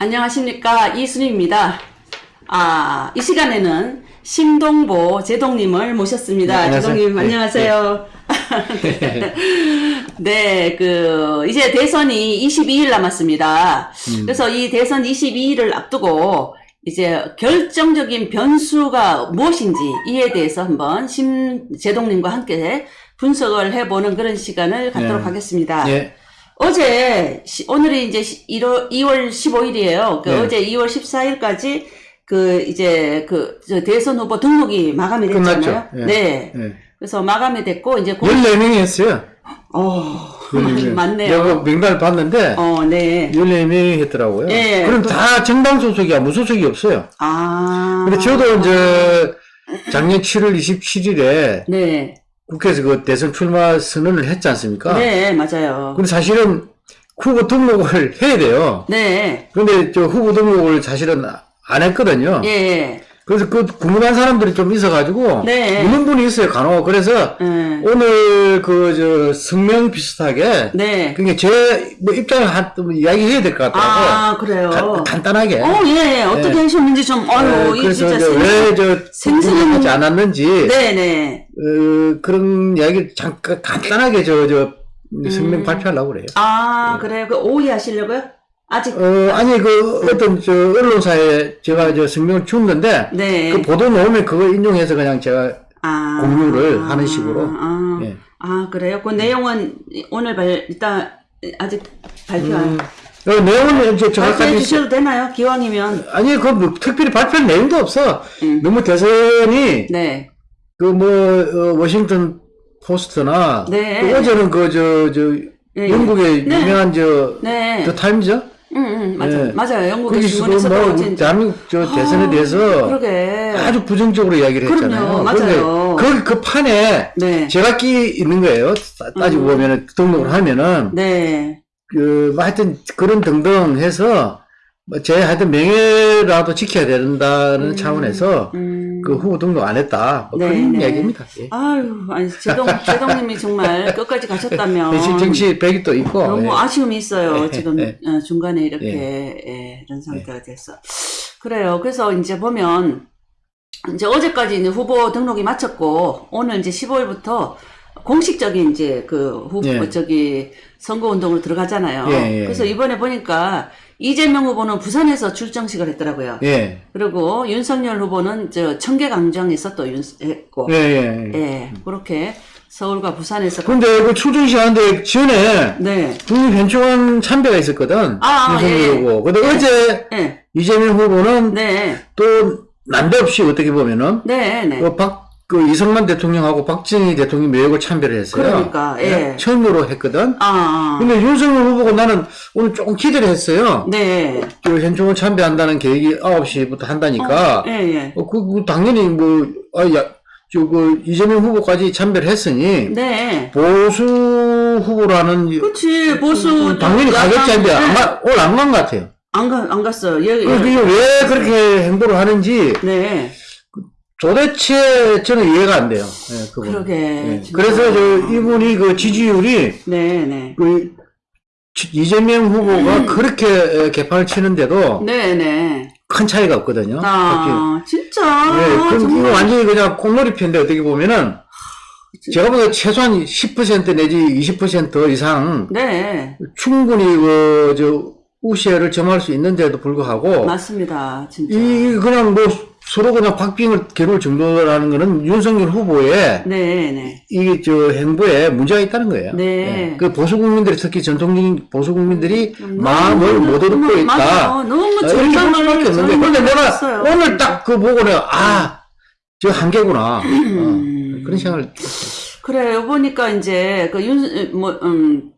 안녕하십니까 이순희입니다. 아, 이 시간에는 신동보 제동님을 모셨습니다. 네. 제동님 네, 안녕하세요. 네, 그 이제 대선이 22일 남았습니다. 음. 그래서 이 대선 22일을 앞두고 이제 결정적인 변수가 무엇인지 이에 대해서 한번 심제동님과 함께 분석을 해보는 그런 시간을 갖도록 네. 하겠습니다. 예. 어제 시- 오늘이 이제 1월 2월 15일이에요. 그 네. 어제 2월 14일까지 그 이제 그저 대선 후보 등록이 마감이 됐잖아요. 예. 네. 예. 그래서 마감이 됐고 이제 공... 14명이 했어요. 어 내가 맞네요. 명단을 봤는데 어 네. 14명이 했더라고요. 예. 그럼 그- 다 정당 소속이야. 무소속이 없어요. 아. 근데 저도 이제 작년 7월 27일에 네. 국회에서 그 대선 출마 선언을 했지 않습니까? 네 맞아요. 근데 사실은 후보 등록을 해야 돼요. 네. 근데 저 후보 등록을 사실은 안 했거든요. 예. 예. 그래서 그 궁금한 사람들이 좀 있어가지고 네. 묻는 분이 있어요. 간혹. 그래서 예. 오늘 그 저 성명 비슷하게 네. 그게 제뭐 입장을 한 이야기해야 될 것 같더라고. 아 그래요. 간- 간단하게. 어 예. 예. 어떻게 네. 하셨는지 좀 아유 네, 이 그래서 진짜 왜저 생생한- 하지 않았는지 네네. 어, 그런 이야기 잠깐 간단하게 저저 성명 음. 발표하려고 그래요. 아, 그래요? 그 오해 하시려고요? 아직, 어, 아니 그 어떤 저 언론사에 제가 저 성명을 줬는데 네. 그 보도 나오면 그거 인용해서 그냥 제가 아. 공유를 하는 식으로. 아, 예. 아, 그래요? 그 내용은 오늘 발, 일단, 아직 발표 안. 음, 어, 내용은 이제 정확하게 주셔도 되나요? 기왕이면. 아니 그 뭐, 특별히 발표할 내용도 없어. 음. 너무 대선이 네. 그뭐 워싱턴 포스트나 네. 그 어제는 그 저저 예, 예. 영국의 네. 유명한 저 네. 더 타임즈 응, 응, 맞아 요. 네. 맞아요. 영국의 신문에서도 뭐 대한민국 저 대선에 아, 대해서 그러게. 아주 부정적으로 이야기를 그럼요. 했잖아요. 맞아요. 그런데 그, 그 판에 네. 제각기 있는 거예요. 따- 따지고 음. 보면은 등록을 하면은 네. 그, 뭐 하여튼 그런 등등 해서 뭐제 하여튼 명예라도 지켜야 된다는 음. 차원에서 음. 그 후보 등록 안 했다. 뭐 네, 그런 네. 이야기입니다. 예. 아유, 아니, 제동, 제동님이 정말 끝까지 가셨다면. 현실 정치 백이 또 있고. 너무 예. 아쉬움이 있어요. 예, 지금 예. 어, 중간에 이렇게 예, 이런 상태가 돼서 그래요. 그래서 이제 보면 이제 어제까지 이제 후보 등록이 마쳤고 오늘 이제 15일부터 공식적인 이제 그 후보 예. 저기 선거 운동으로 들어가잖아요. 예, 예. 그래서 이번에 보니까 이재명 후보는 부산에서 출정식을 했더라고요. 예. 그리고 윤석열 후보는 저 청계광장에서 또 윤, 했고 예, 예. 예. 예, 그렇게 서울과 부산에서 근데 그 출정식 하는데 전에 네. 국립현충원 참배가 있었거든. 아, 아, 윤석열 예, 예. 후보. 근데 예. 어제 예. 이재명 후보는 네. 또 난데없이 어떻게 보면은 네, 네. 그 박, 그 이승만 대통령하고 박정희 대통령이 매혹을 참배를 했어요. 그러니까, 예. 처음으로 했거든. 아, 아. 근데 윤석열 후보가 나는 오늘 조금 기대를 했어요. 네. 그 현충원 참배한다는 계획이 9시부터 한다니까. 예, 예. 어, 그, 그 당연히 뭐, 아, 야, 저, 그, 이재명 후보까지 참배를 했으니, 네. 보수 후보라는, 그치, 보수. 음, 당연히 가겠자인데, 안 네. 가, 오늘 안 간 것 같아요. 안 가, 안 갔어요. 예, 그, 예. 그게 왜 그렇게 행보를 하는지, 네. 도대체 저는 이해가 안 돼요. 예, 그분. 그러게. 예. 진짜. 그래서 저, 이분이 그 지지율이, 네, 네. 그, 지- 이재명 후보가 그렇게 에, 개판을 치는데도 네, 네. 큰 차이가 없거든요. 아, 진짜. 예, 그럼 이거. 완전히 그냥 콩놀이 편인데 어떻게 보면은 제가 보기에 최소한 10% 내지 20% 이상 네. 충분히 그, 저, 우세를 점할 수 있는데도 불구하고 맞습니다. 진짜. 이 그냥 뭐 서로 그냥 박빙을 겨룰 정도라는 거는 윤석열 후보의 네, 네. 이저 행보에 문제가 있다는 거예요. 네. 예. 그 보수 국민들이 특히 전통적인 보수 국민들이 너무, 마음을 못 얻고 너무, 있다. 맞아요. 너무 어, 절망을 없는 거예요. 근데 내가 오늘 딱 그 보고 내가 아, 저 한계구나. 어, 음. 그런 생각을 그래요. 보니까 이제 그 윤, 뭐, 음,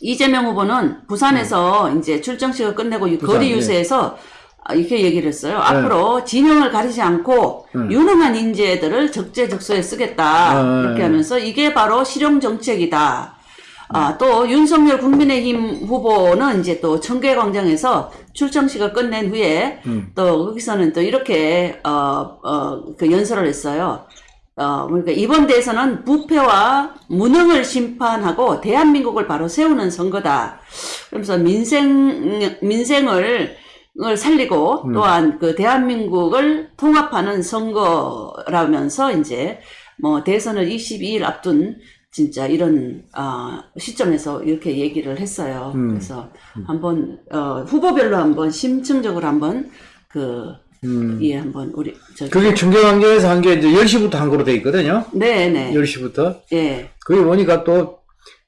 이재명 후보는 부산에서 이제 출정식을 끝내고 이 음. 거리 예. 유세에서 아, 이렇게 얘기를 했어요. 앞으로 진영을 가리지 않고 음. 유능한 인재들을 적재적소에 쓰겠다. 음. 이렇게 하면서 이게 바로 실용 정책이다. 아, 또 윤석열 국민의힘 후보는 이제 또 청계광장에서 출정식을 끝낸 후에 음. 또 거기서는 또 이렇게 어, 어, 그 연설을 했어요. 어, 그러니까 이번 대선은 부패와 무능을 심판하고 대한민국을 바로 세우는 선거다. 그러면서 민생 민생을 을 살리고 음. 또한 그 대한민국을 통합하는 선거라면서 이제 뭐 대선을 22일 앞둔 진짜 이런 아, 시점에서 이렇게 얘기를 했어요. 음. 그래서 한번 어, 후보별로 한번 심층적으로 한번 그 음. 예, 한번 우리 저 그게 중계관계에서 한 게 이제 10시부터 한 거로 돼 있거든요. 네, 네. 10시부터. 예. 거기 보니까 또,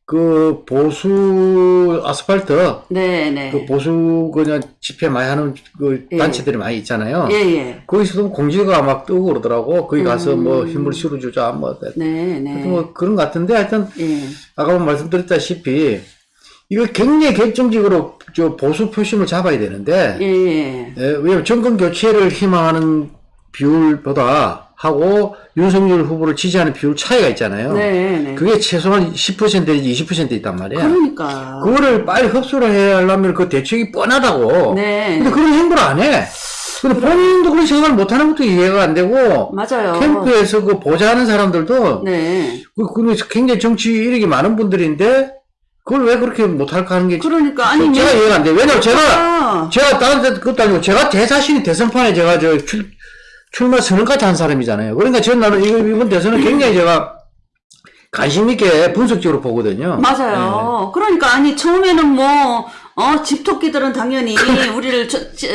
그, 보수 아스팔트, 네, 네. 그 보수 그냥 집회 많이 하는 그 예. 단체들이 많이 있잖아요. 예, 예. 거기서도 공지가 막 뜨고 그러더라고. 거기 가서 음. 뭐 힘을 실어주자, 뭐. 네, 네. 뭐 그런 것 같은데 하여튼 예. 아까 말씀드렸다시피 이거 굉장히 결정적으로 저 보수 표심을 잡아야 되는데 예, 예. 예, 왜냐면 정권 교체를 희망하는 비율보다 하고 윤석열 후보를 지지하는 비율 차이가 있잖아요. 네, 네. 그게 최소한 10% 내지 20% 있단 말이야. 그러니까. 그거를 빨리 흡수를 해야 하려면 그 대책이 뻔하다고. 네. 근데 그런 행보를 안 해. 근데 본인도 그런 생각을 못 하는 것도 이해가 안 되고 맞아요. 캠프에서 그 보좌하는 사람들도 네. 그, 그, 굉장히 정치 이력이 많은 분들인데, 그걸 왜 그렇게 못할까 하는 게, 그러니까 아니 제가 이해가 안 돼. 왜냐면 제가, 아, 제가 다른 데 그것도 아니고, 제가 제 자신이 대선판에 제가 저 출, 출마 선언까지 한 사람이잖아요. 그러니까 저는 나는 이번 대선은 굉장히 제가 관심 있게 분석적으로 보거든요. 맞아요. 그러니까 아니 처음에는 뭐 어, 집토끼들은 당연히 우리를 저, 저,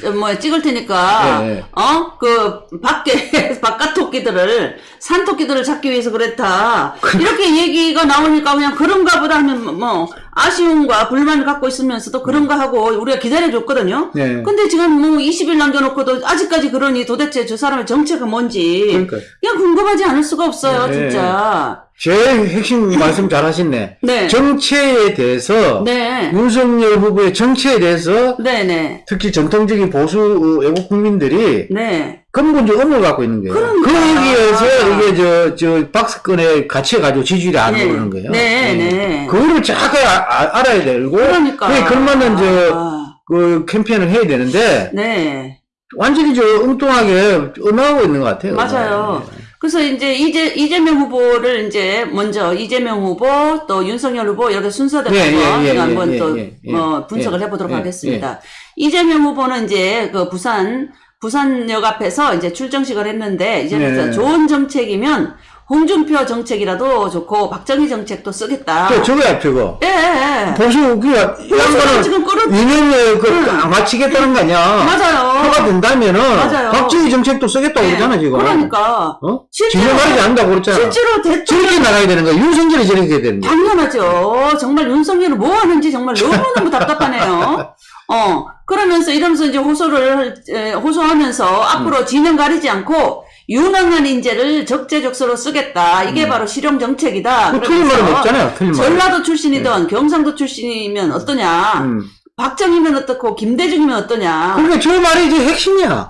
저, 뭐 찍을 테니까 네. 어, 그 밖에 바깥 토끼들을 산 토끼들을 잡기 위해서 그랬다. 이렇게 얘기가 나오니까 그냥 그런가 보다 하면 뭐 아쉬움과 불만을 갖고 있으면서도 그런가 하고 우리가 기다려 줬거든요. 네. 근데 지금 뭐 20일 남겨놓고도 아직까지 그러니 도대체 저 사람의 정체가 뭔지 그러니까. 그냥 궁금하지 않을 수가 없어요, 네. 진짜. 제일 핵심 말씀 잘 하셨네. 네. 정체에 대해서, 네. 윤석열 후보의 정체에 대해서, 네 네. 특히 전통적인 보수 어, 애국 국민들이 네. 근본적 의무를 갖고 있는 거예요. 그러니까. 그 얘기에서 이게 저, 저 박스권에 갇혀가지고 지지율이 안 네. 오르는 거예요. 네, 네. 그거를 정확하게 아- 아- 알아야 되고, 그러니까. 그에 걸맞는 저, 아, 그 캠페인을 해야 되는데, 네. 완전히 저 엉뚱하게 은하고 있는 것 같아요. 맞아요. 그래서 이제 이재, 이재명 후보를 이제 먼저 이재명 후보 또 윤석열 후보 이렇게 순서대로 예, 한번, 예, 예, 한번 예, 또 예, 예, 어, 분석을 예, 해보도록 예, 하겠습니다. 이재명 후보는 이제 그 부산 부산역 앞에서 이제 출정식을 했는데 이제 네. 는 좋은 정책이면 홍준표 정책이라도 좋고 박정희 정책도 쓰겠다. 저, 저거야, 저거. 예, 예, 예. 보수, 그, 이 그래서 양반은 지금 끌어 2년에 그, 안 마치겠다는 거 아니야. 맞아요. 표가 된다면은, 맞아요. 박정희 정책도 쓰겠다고 네. 그러잖아, 지금. 그러니까 어? 실제로- 진정하지 않는다고 그랬잖아. 실제로 대통령 저렇게 나가야 되는 거야. 윤석열이 저렇게 해야 되는 거야. 당연하죠. 정말 윤석열은 뭐 하는지 정말 너무너무 답답하네요. 어, 그러면서 이러면서 이제 호소를, 에, 호소하면서 앞으로 진영 가리지 않고 유능한 인재를 적재적소로 쓰겠다. 이게 바로 실용 정책이다. 뭐 틀린 말은 없잖아요, 틀린 말. 전라도 출신이든 경상도 출신이면 어떠냐. 음. 박정희면 어떻고 김대중이면 어떠냐. 그러니까 저 말이 이제 핵심이야.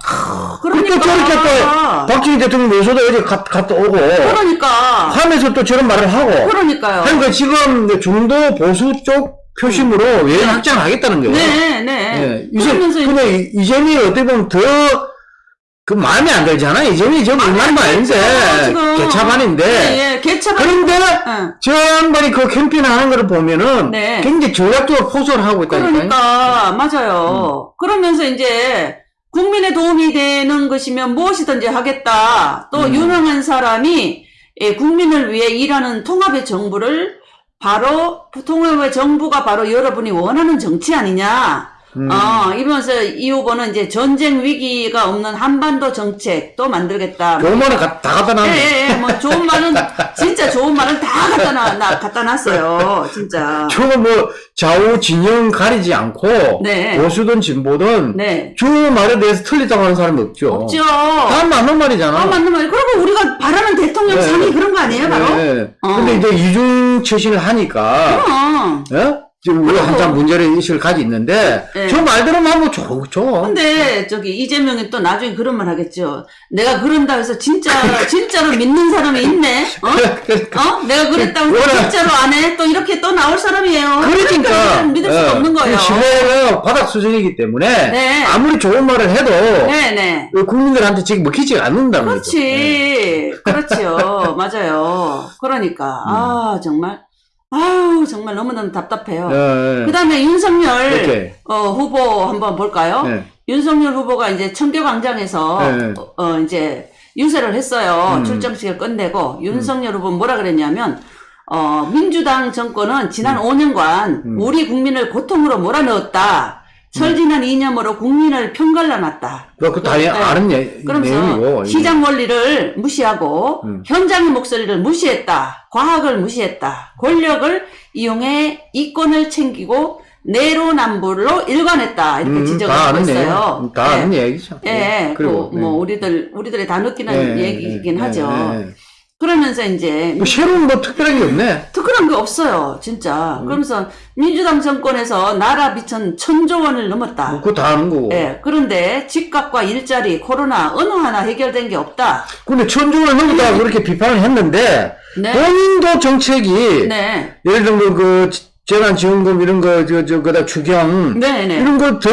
그러니까. 또 저렇게 또 박정희 대통령 요소도 어제 갔, 갔다 오고 그러니까. 하면서 또 저런 말을 하고 그러니까요. 그러니까 지금 중도 보수 쪽 표심으로 외연 확장을 하겠다는 거예요. 네, 네. 예. 이제 그러면서 근데 이- 이재명이 어떻게 보면 더 그 마음에 안 들잖아. 이재명이 저 일반도 아닌데 지금. 개차반인데 예, 예, 개차반. 그런데 예. 저 양반이 그 캠페인 하는 거를 보면은 네. 굉장히 전략적으로 포석을 하고 있다니까. 그러니까 음. 맞아요. 그러면서 이제 국민의 도움이 되는 것이면 무엇이든지 하겠다. 또 음. 유능한 사람이 예, 국민을 위해 일하는 통합의 정부를 바로 통합의 정부가 바로 여러분이 원하는 정치 아니냐. 음. 어, 이러면서 이 후보는 이제 전쟁 위기가 없는 한반도 정책도 만들겠다. 좋은 말은 가- 다 갖다 예, 놨네. 예, 예, 뭐 좋은 말은 진짜 좋은 말은 다 갖다 놔, 나, 갖다 놨어요. 진짜. 저거 뭐 좌우 진영 가리지 않고 네. 보수든 진보든 네. 저 말에 대해서 틀리다고 하는 사람이 없죠. 없죠. 다 맞는 말이잖아. 아, 맞는 말이에요. 그리고 우리가 바라는 대통령 네. 상이 그런 거 아니에요, 바로? 네. 어. 근데 이제 이중 처신을 하니까 그럼. 예? 지금 그리고- 한참 문제를 의식을 가지고 있는데 네. 저 말대로만 하면 좋, 좋아. 근데 저기 이재명이 또 나중에 그런 말 하겠죠. 내가 그런다 해서 진짜 진짜로 믿는 사람이 있네. 어? 어? 내가 그랬다고 해서. 진짜로 안 해? 또 이렇게 또 나올 사람이에요. 그러니까 믿을 수가 예. 없는 거예요. 그 신뢰가 바닥 수준이기 때문에 네. 아무리 좋은 말을 해도 네, 네. 그 국민들한테 지금 먹히지 않는다는 거죠. 예. 그렇지. 그렇지요. 맞아요. 그러니까. 음. 아, 정말. 아우 정말 너무너무 답답해요. 예, 예. 그 다음에 윤석열. 어, 후보 한번 볼까요? 예. 윤석열 후보가 이제 청교광장에서 네. 어, 어, 이제 유세를 했어요. 음. 출정식을 끝내고 윤석열 후보 뭐라 그랬냐면 어, 민주당 정권은 지난 5년간 음. 우리 국민을 고통으로 몰아넣었다. 철진한 이념으로 국민을 편갈라놨다. 그, 그, 다 네. 아는 예, 내용이고. 시장 원리를 무시하고 음. 현장의 목소리를 무시했다. 과학을 무시했다. 권력을 이용해 이권을 챙기고 내로남불로 일관했다. 이렇게 음, 지적을 다 하고 아는 있어요. 얘기, 다 아는 얘기죠. 예, 그리고, 그, 뭐, 예. 우리들, 우리들이 다 느끼는 예, 얘기이긴 예, 하죠. 그러면서 이제, 뭐 새로운 뭐 특별한 게 없네. 특별한 게 없어요, 진짜. 음. 그러면서 민주당 정권에서 나라 비천 천조 원을 넘었다. 뭐 그거 다 아는 거고. 예, 그런데 집값과 일자리, 코로나 어느 하나 해결된 게 없다. 근데 천중을 넘었다고 그렇게 비판을 했는데, 네. 본인도 정책이, 네. 예를 들면 그, 재난지원금 이런 거, 저, 저, 그다 추경, 네, 네. 이런 거 더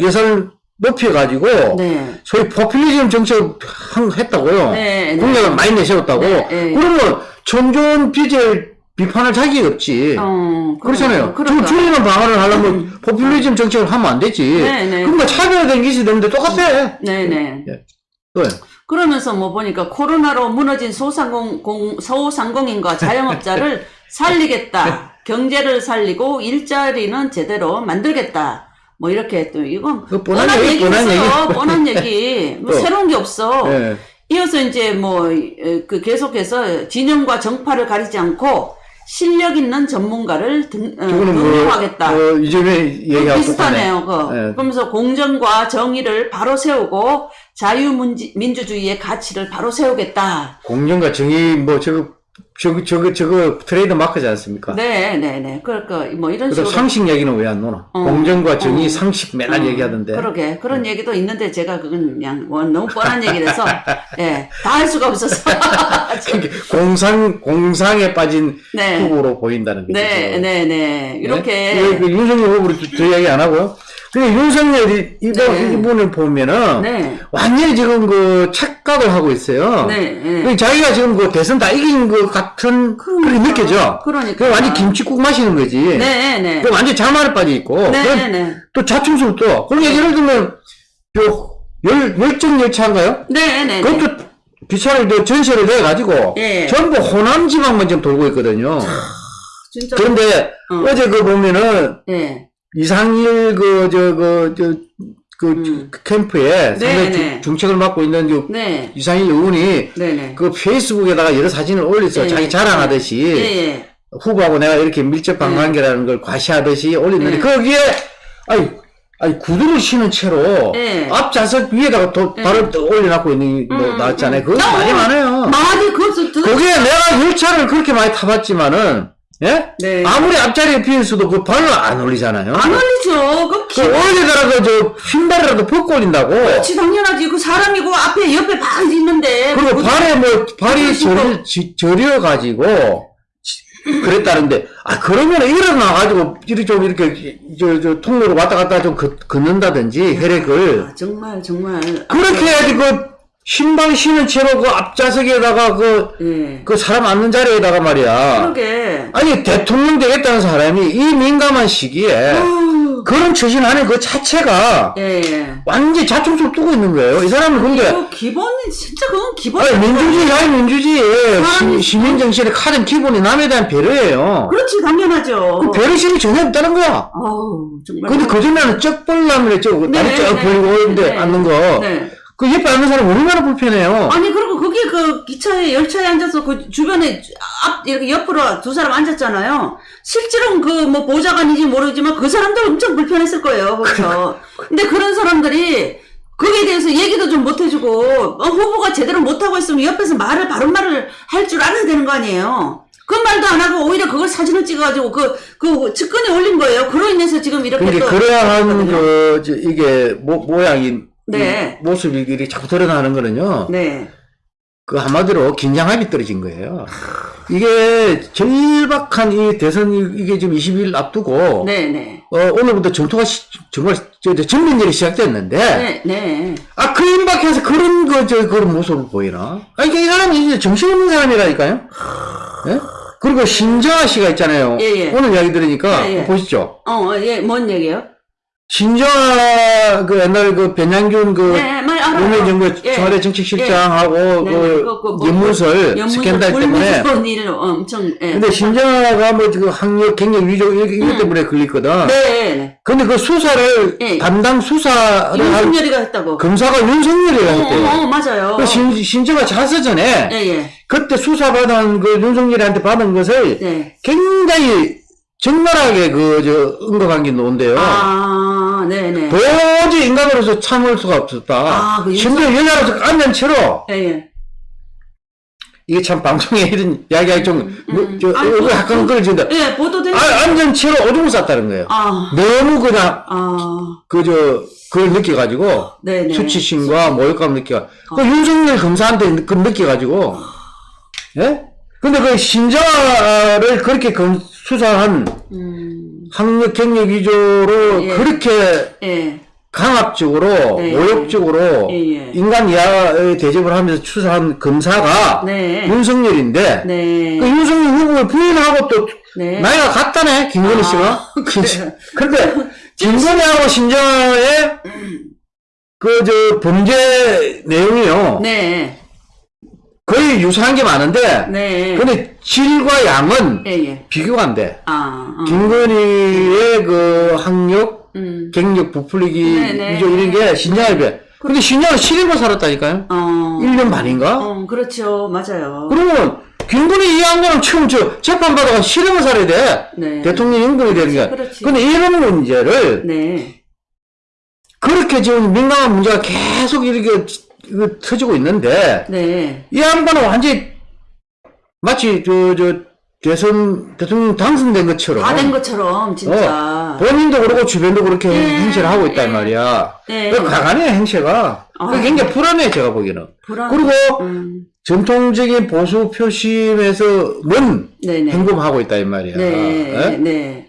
예산을 높여가지고, 네. 소위 포퓰리즘 정책을 한- 했다고요. 네, 네. 공약을 많이 내세웠다고. 네, 네. 그러면 천존 빚을 비판할 자격이 없지. 어, 그렇잖아요. 음. 저 줄이는 방안을 하려면 포퓰리즘 정책을 하면 안 되지. 네, 네. 그러니까 차별화된 기술이 되는데 똑같아. 네, 네. 왜? 그러면서 뭐 보니까 코로나로 무너진 소상공, 공, 소상공인과 자영업자를 살리겠다. 경제를 살리고 일자리는 제대로 만들겠다. 뭐 이렇게 또 이건 그 뻔한 얘기, 뻔한. 얘기. 뻔한 얘기. 뭐 또. 새로운 게 없어. 예. 이어서 이제 뭐 그 계속해서 진영과 정파를 가리지 않고 실력 있는 전문가를 등, 어, 뭐, 등용하겠다. 뭐 이전에 얘기하고 비슷하네요. 그. 예. 그러면서 공정과 정의를 바로 세우고 자유민주주의의 가치를 바로 세우겠다. 공정과 정의 뭐 저거 저거 저거 저거 트레이드 마크지 않습니까? 네, 네, 네. 그러니까 뭐 이런 식으로. 상식 얘기는 왜안 노나? 어. 공정과 정의, 어. 상식 맨날 어, 얘기하던데. 그러게. 그런 얘기도 있는데 제가 그건 그냥 뭐 너무 뻔한 얘기라서, 예, 다할 수가 없어서. 공상 공상에 빠진 네. 후보로 보인다는 거죠. 네, 네, 네. 이렇게. 네? 그 윤석열 후보로 저, 저 얘기 안 하고요. 근데 윤석열이 이번 네. 이분을 보면은 네. 완전히 지금 그 착각을 하고 있어요. 네, 네. 그 자기가 지금 그 대선 다 이긴 것 같은 그렇게 느껴져. 그러니까. 그 완전 김치국 마시는 거지. 네, 네. 그 완전 자만에 빠져 있고. 네, 네, 네. 또 자충수를 또. 그럼 예를 들면 저 열, 열정 열차인가요? 네, 네. 네. 그것도 기차를 또 전세를 내 가지고 예. 전부 호남 지방만 지금 돌고 있거든요. 진짜. 그런데 어. 어제 그 보면은 네. 이상일 그저그저그 음. 캠프에 상당히 네, 주- 네. 중책을 맡고 있는 그 네. 이상일 의원이 네, 네. 그 페이스북에다가 여러 사진을 올려서 예, 자기 자랑하듯이 예, 예. 후보하고 내가 이렇게 밀접한 네. 관계라는 걸 과시하듯이 올렸는데 네. 거기에 아니 아니 구두를 신은 채로 네. 앞 좌석 위에다가 또 네. 발을 또 올려놓고 있는 거 음, 나왔잖아요. 음. 그거 어, 많이 많아요. 많이 그것도 들 거기에 내가 열차를 그렇게 많이 타봤지만은 예? 네. 아무리 앞자리에 비었어도 그 발을 안 올리잖아요. 안 올리죠. 그그 기... 올리더라도 저 흰발이라도 벗고 올린다고. 그렇지 당연하지. 그 사람이고 앞에 옆에 발 있는데. 그리고 그- 발에 뭐 발이. 저려, 지- 저려가지고 그랬다는데 아 그러면 일어나가지고 이렇게 좀 이렇게 저, 저 통로로 왔다 갔다 좀 걷, 걷는다든지 혈액을 아, 정말 정말. 그렇게 해야지 그 신발 신은 채로 그 앞좌석에다가 그, 예. 그 사람 앉는 자리에다가 말이야 그러게. 아니 대통령 되겠다는 사람이 이 민감한 시기에 아유. 그런 처신 안에 그 자체가 예. 예. 완전히 자충수를 두고 있는 거예요 이 사람은 근데 그 기본이 진짜 그건 기본. 아니, 민주주의, 아니, 민주주의. 사람이- 시, 시민정신의 카든 기본이 남에 대한 배려예요. 그렇지 당연하죠. 그 배려심이 전혀 없다는 거야. 아우 정말. 근데 그전에는 쩍벌남을 저, 네, 다리 쩍 네, 벌리고 네, 오는데 네. 앉는 거. 네. 그 옆에 앉는 사람 얼마나 불편해요. 아니 그리고 거기 그 기차에 열차에 앉아서 그 주변에 앞 이렇게 옆으로 두 사람 앉았잖아요. 실제로는 그 뭐 보좌관인지 모르지만 그 사람들 엄청 불편했을 거예요. 그렇죠. 근데 그런 사람들이 거기에 대해서 얘기도 좀 못 해주고 어, 후보가 제대로 못 하고 있으면 옆에서 말을 바른 말을 할 줄 알아야 되는 거 아니에요. 그 말도 안 하고 오히려 그걸 사진을 찍어가지고 그, 그 측근에 올린 거예요. 그로 인해서 지금 이렇게 그러니까 또. 그러한 그랬거든요. 그, 저, 이게 모, 모양이, 네. 이 모습이 자꾸 드러나는 거는요. 네. 그 한마디로 긴장함이 떨어진 거예요. 이게 절박한 이 대선, 이- 이게 지금 20일 앞두고. 네네. 어, 오늘부터 전투가 시- 정말 저, 저 전면전이 시작됐는데. 네, 네. 아, 그 임박해서 그런 거, 저, 그런 모습을 보이나? 아, 이게 이 사람이 이제 정신없는 사람이라니까요? 예? 그리고 신정아 씨가 있잖아요. 예, 예. 오늘 이야기 들으니까 예, 예. 보시죠. 어, 어, 예, 뭔 얘기예요? 신정아 그 옛날 그 변양균 그 네. 노무현 정부 예. 청와대 정책실장하고 네, 그 그, 그 뭐, 연문설 연문서 스캔들 때문에 엄청, 예. 근데 신정아가 뭐그 학력 경력 위조 이거, 이것 때문에 걸렸거든. 음. 네, 네. 근데 그 수사를 예. 담당 수사를 할 윤석열이가 했다고. 검사가 윤석열이가 어, 했대요. 어, 어, 맞아요. 그 신, 신정아 자서 전에 예, 예. 그때 수사받은 그 윤석열한테 받은 것을 네. 굉장히 적나라하게 그저 언급한 게 나온대요. 아, 네네. 도저히 인간으로서 참을 수가 없었다. 아, 그 심지어 여자로서 안면 채로 예, 예. 이게 참 방송에 이런 이야기하기 좀, 뭐, 음. 저, 아니, 그- 약간 끌어진다. 예, 보도된. 아, 안전 채로 오줌을 쌌다는 거예요. 아, 너무 그냥, 아, 그, 저, 그걸 느껴가지고, 네네. 수치심과 모욕감 느껴. 그 윤석열 검사한테 그 느껴가지고, 예? 근데 그 신자를 그렇게 검, 수사한 음, 학력 경력 위조로 예. 그렇게 예. 강압적으로, 네. 모욕적으로, 예, 예. 인간 이하의 대접을 하면서 추사한 검사가 네. 윤석열인데, 네. 그 윤석열 후보를 부인하고 또 네. 나이가 같다네 김건희 아, 씨가. 그래요. 근데 김건희하고 신정아의 그 저 범죄 내용이요 네. 거의 유사한 게 많은데 네. 근데 질과 양은 예, 예. 비교가 안 돼. 아, 어. 김건희의 그 학력, 음. 경력 부풀리기 네, 네. 위조 이런 게 신정아에 비해. 근데 신정아는 7일만 살았다니까요. 어. 1년 반인가? 어, 그렇죠. 맞아요. 그러면 김건희 이 양반은 처음 저 재판 받아가 실형을 살아야 돼. 네. 대통령 임금이 되는 게. 그렇지. 근데 이런 문제를 네. 그렇게 지금 민감한 문제가 계속 이렇게 터지고 있는데 네. 이 양반은 완전히 마치 저, 저 대선 대통령 당선된 것처럼 다 된 것처럼, 진짜. 어, 본인도 그렇고 주변도 그렇게 네, 행세를 하고 있단 네. 말이야. 네. 그 강한해 행세가. 아. 그 굉장히 불안해 제가 보기에는. 불안. 그리고 음. 전통적인 보수 표심에서 먼 네네. 행동하고 있다 이 말이야. 네. 예? 네.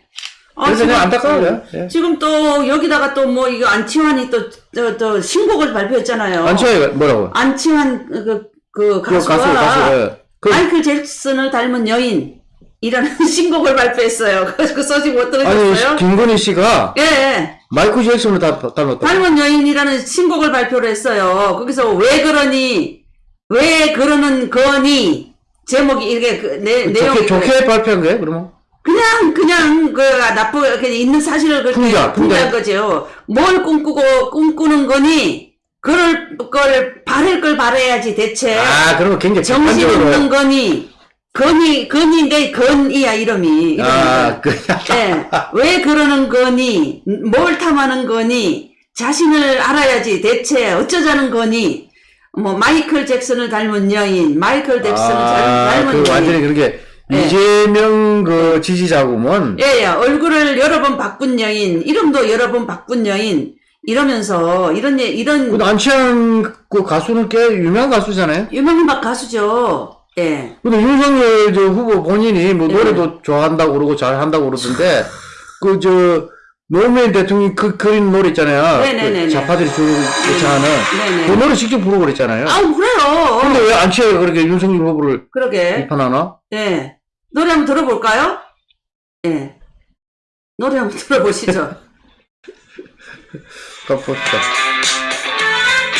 아, 그래서 그냥 안타까워요. 음, 예. 지금 또 여기다가 또 뭐 이거 안치환이 또, 저, 또 신곡을 발표했잖아요. 안치환이 뭐라고? 안치환 그, 그그 가수가 가수 가수. 예. 그 마이클 잭슨을 닮은 여인 이라는 신곡을 발표했어요. 그, 그 소식 못 들으셨어요? 아니 김건희 씨가 예, 예. 마이클 잭슨을 다 닮았다. 닮은 여인이라는 신곡을 발표를 했어요. 거기서 왜 그러니, 왜 그러는 거니, 제목이 이렇게 그, 내, 내용이. 좋게 좋게 발표한 거예요? 그러면? 그냥, 그냥, 그, 나쁘, 그냥 있는 사실을 그렇게 풍자, 풍자한 풍자. 거죠. 뭘 꿈꾸고, 꿈꾸는 거니, 그럴 걸, 바랄 걸 바라야지, 대체. 아 그러면 굉장히 정신. 없는 거니, 건이, 건인데, 건이야, 이름이. 이름이. 아 그. 예, 왜 그러는 거니? 뭘 탐하는 거니? 자신을 알아야지. 대체 어쩌자는 거니? 뭐 마이클 잭슨을 닮은 여인, 마이클 잭슨을 아, 닮은 그 여인. 완전히 그렇게 예. 이재명 그 지지자구먼. 예, 예, 얼굴을 여러 번 바꾼 여인, 이름도 여러 번 바꾼 여인, 이러면서 이런 예- 이런 근데 안치환 그 가수는 꽤 유명한 가수잖아요. 유명한 박 가수죠. 예. 근데 윤석열 저 후보 본인이 뭐 네. 노래도 좋아한다고 그러고 잘한다고 그러던데 그 저 노무현 대통령이 그 그린 노래 있잖아요. 네네네네. 그 좌파들이 주로 네네. 그 노래 직접 부르고 그랬잖아요. 아, 그래요. 근데 왜 안치환이 그렇게 윤석열 후보를 그러게. 비판하나? 예. 노래 한번 들어볼까요? 예. 노래 한번 들어보시죠. 봅시다.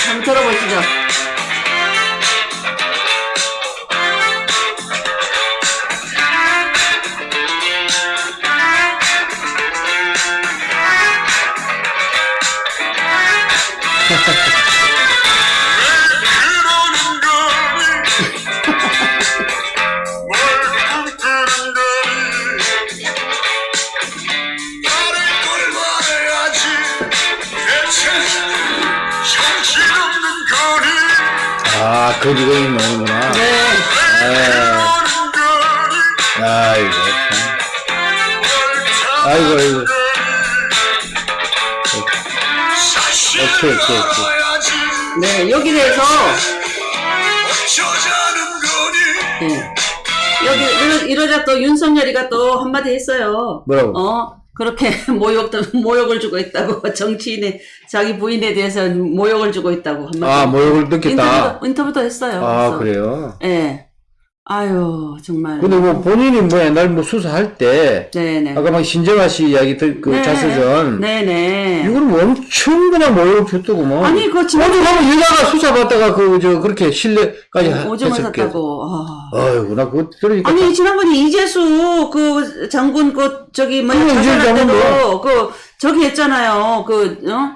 한번 들어보시죠. 아, 그 이름이 나오는구나. 네. 거니 아이고, 아이고, 아이고. 오케이, 오케이, 오케이. 네, 여기 대해서, 예. 여기, 이러- 이러자 또 윤석열이가 또 한마디 했어요. 뭐라고? 어? 그렇게 모욕, 모욕을 주고 있다고. 정치인의, 자기 부인에 대해서 모욕을 주고 있다고 한마디. 아, 모욕을 느꼈다. 인터뷰도, 인터뷰도 했어요. 아, 그래서. 그래요? 예. 아유, 정말. 근데 뭐 본인이 뭐 옛날 뭐 수사할 때 네네. 아까 막 신정아 씨 이야기 들, 그 네. 자서전 네네. 이거는 뭐 엄청 그냥 모욕을 줬더구먼. 아니, 진짜- 어디 가면 여자가 수사받다가 그, 저, 그렇게 신뢰까지 하- 오줌을. 샀다고. 아. 아이고, 나 그거 들으니까. 아니 지난번에 이재수 그 장군 그 저기 이재수 자살할 장군 때도 그 저기 했잖아요 그 어?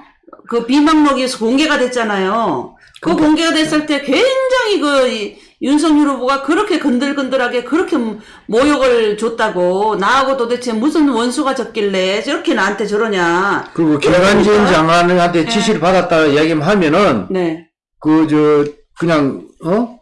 그 비망록이 공개가 됐잖아요 그 그러니까. 공개가 됐을 때 굉장히 그 이- 윤석열 후보가 그렇게 건들건들하게 그렇게 모욕을 줬다고 나하고 도대체 무슨 원수가 졌길래 저렇게 나한테 저러냐 그리고 그러니까. 장관한테 네. 지시를 받았다 이야기만 하면은, 네 그, 저, 그냥, 어?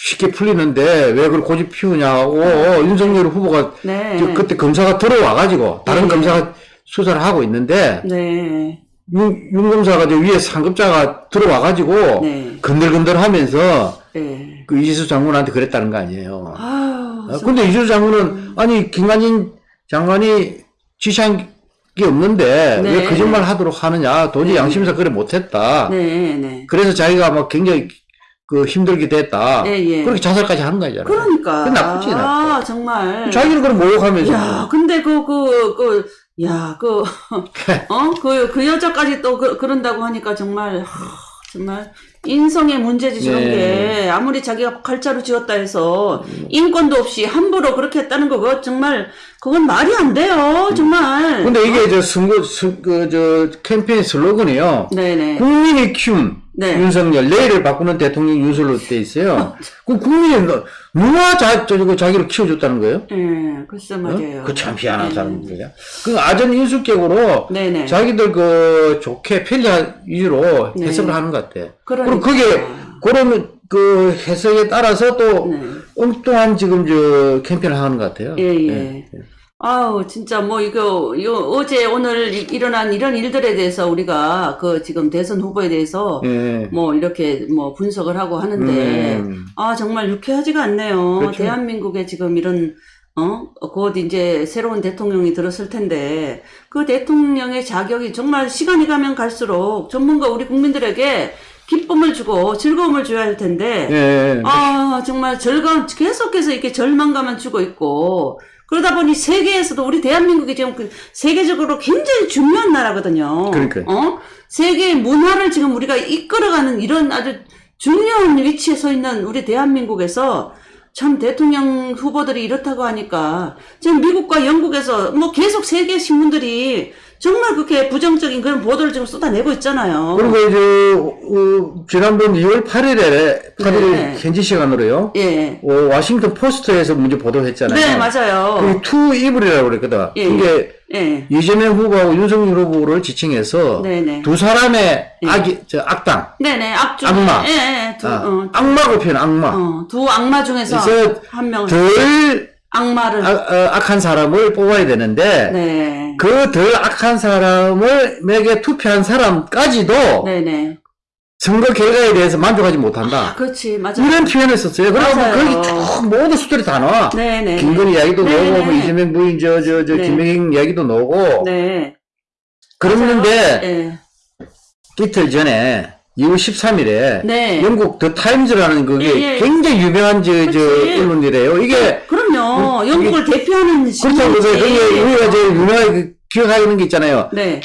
쉽게 풀리는데 왜 그걸 고집 피우냐고 윤석열 후보가 네. 저 그때 검사가 들어와가지고 다른 네. 검사가 수사를 하고 있는데 네. 윤, 윤 검사가 저 위에 상급자가 들어와가지고 네. 건들건들 하면서 네. 그 이지수 장군한테 그랬다는 거 아니에요. 아유, 아, 근데 이지수 장군은 아니 김관진 장관이 지시한 게 없는데 네. 왜 거짓말 하도록 하느냐 도저히 네. 양심상 그래 못했다. 네, 네. 그래서 자기가 막 굉장히 그 힘들게 됐다. 예, 예. 그렇게 자살까지 하는 거잖아요. 그러니까. 그 나쁘지, 나빠. 아, 정말. 자기는 그럼 모욕하면서. 야, 근데 그, 그, 그, 야, 그, 어? 그, 그 여자까지 또 그, 그런다고 하니까 정말, 하, 정말, 인성의 문제지, 저런 네. 게. 아무리 자기가 칼자루 지었다 해서, 인권도 없이 함부로 그렇게 했다는 거, 그거 정말, 그건 말이 안 돼요, 정말. 근데 이게 저 선거, 선- 그, 저, 캠페인 슬로건이요. 네네. 국민이 키운 네. 윤석열, 내일을 바꾸는 대통령 윤석열로 돼 있어요. 그 국민이 너- 누가 자, 저, 저, 자기를 키워줬다는 거예요? 예, 글쎄 말이에요. 그참 희한한 네. 사람들이야. 그 아전 인수격으로 네네. 자기들 그 좋게 편리한 위주로 네. 해석을 하는 것 같아. 그러니까. 그리고 그게 그런 그 해석에 따라서 또 네. 엉뚱한 지금 저 캠페인을 하는 것 같아요. 예, 예. 네. 아우, 진짜 뭐 이거, 이거 어제 오늘 이- 일어난 이런 일들에 대해서 우리가 그 지금 대선 후보에 대해서 예. 뭐 이렇게 뭐 분석을 하고 하는데, 음. 아, 정말 유쾌하지가 않네요. 그렇죠. 대한민국에 지금 이런, 어, 곧 이제 새로운 대통령이 들었을 텐데, 그 대통령의 자격이 정말 시간이 가면 갈수록 전문가 우리 국민들에게 기쁨을 주고 즐거움을 줘야 할 텐데, 예. 아, 정말 절감, 계속해서 이렇게 절망감만 주고 있고, 그러다 보니 세계에서도 우리 대한민국이 지금 그 세계적으로 굉장히 중요한 나라거든요. 그러니까요. 어? 세계의 문화를 지금 우리가 이끌어가는 이런 아주 중요한 위치에 서 있는 우리 대한민국에서 참 대통령 후보들이 이렇다고 하니까 지금 미국과 영국에서 뭐 계속 세계 신문들이 정말 그렇게 부정적인 그런 보도를 지금 쏟아내고 있잖아요. 그리고 이제 어, 지난번 2월 8일에 8일 네. 현지 시간으로요. 예. 어, 와싱턴 포스트에서 먼저 보도했잖아요. 네, 맞아요. 그투 이블이라고 그랬거든. 예, 이게 예. 이재명 후보하고 윤석열 후보를 지칭해서 네네. 두 사람의 예. 악이 저 악당, 네네, 악주. 악마. 예, 예, 두, 아, 어, 악마고 표현 악마. 어, 두 악마 중에서 한 명을, 덜 악마를. 악, 어, 악한 사람을 뽑아야 되는데 네. 그덜 악한 사람을 에게 투표한 사람까지도 네네. 선거 결과에 대해서 만족하지 아, 못한다. 그렇지, 맞아. 이런 표현을 썼어요. 그러면. 거기 쭉 모든 수들이 다 나와. 네네. 김건희 이야기도 네네. 나오고, 뭐 이재명 부인, 저, 저, 저, 네. 김영인 이야기도 나오고. 네. 그랬는데, 예. 이틀 전에, 2월 13일에, 네. 영국 더 타임즈라는 그게 예, 예. 굉장히 유명한 저, 저, 그치. 언론이래요. 이게, 그 영국을 대표하는 그렇다고 해서, 신문이지. 그게 우리가 제일 유명하게 그 기억하는 게 있잖아요. 네.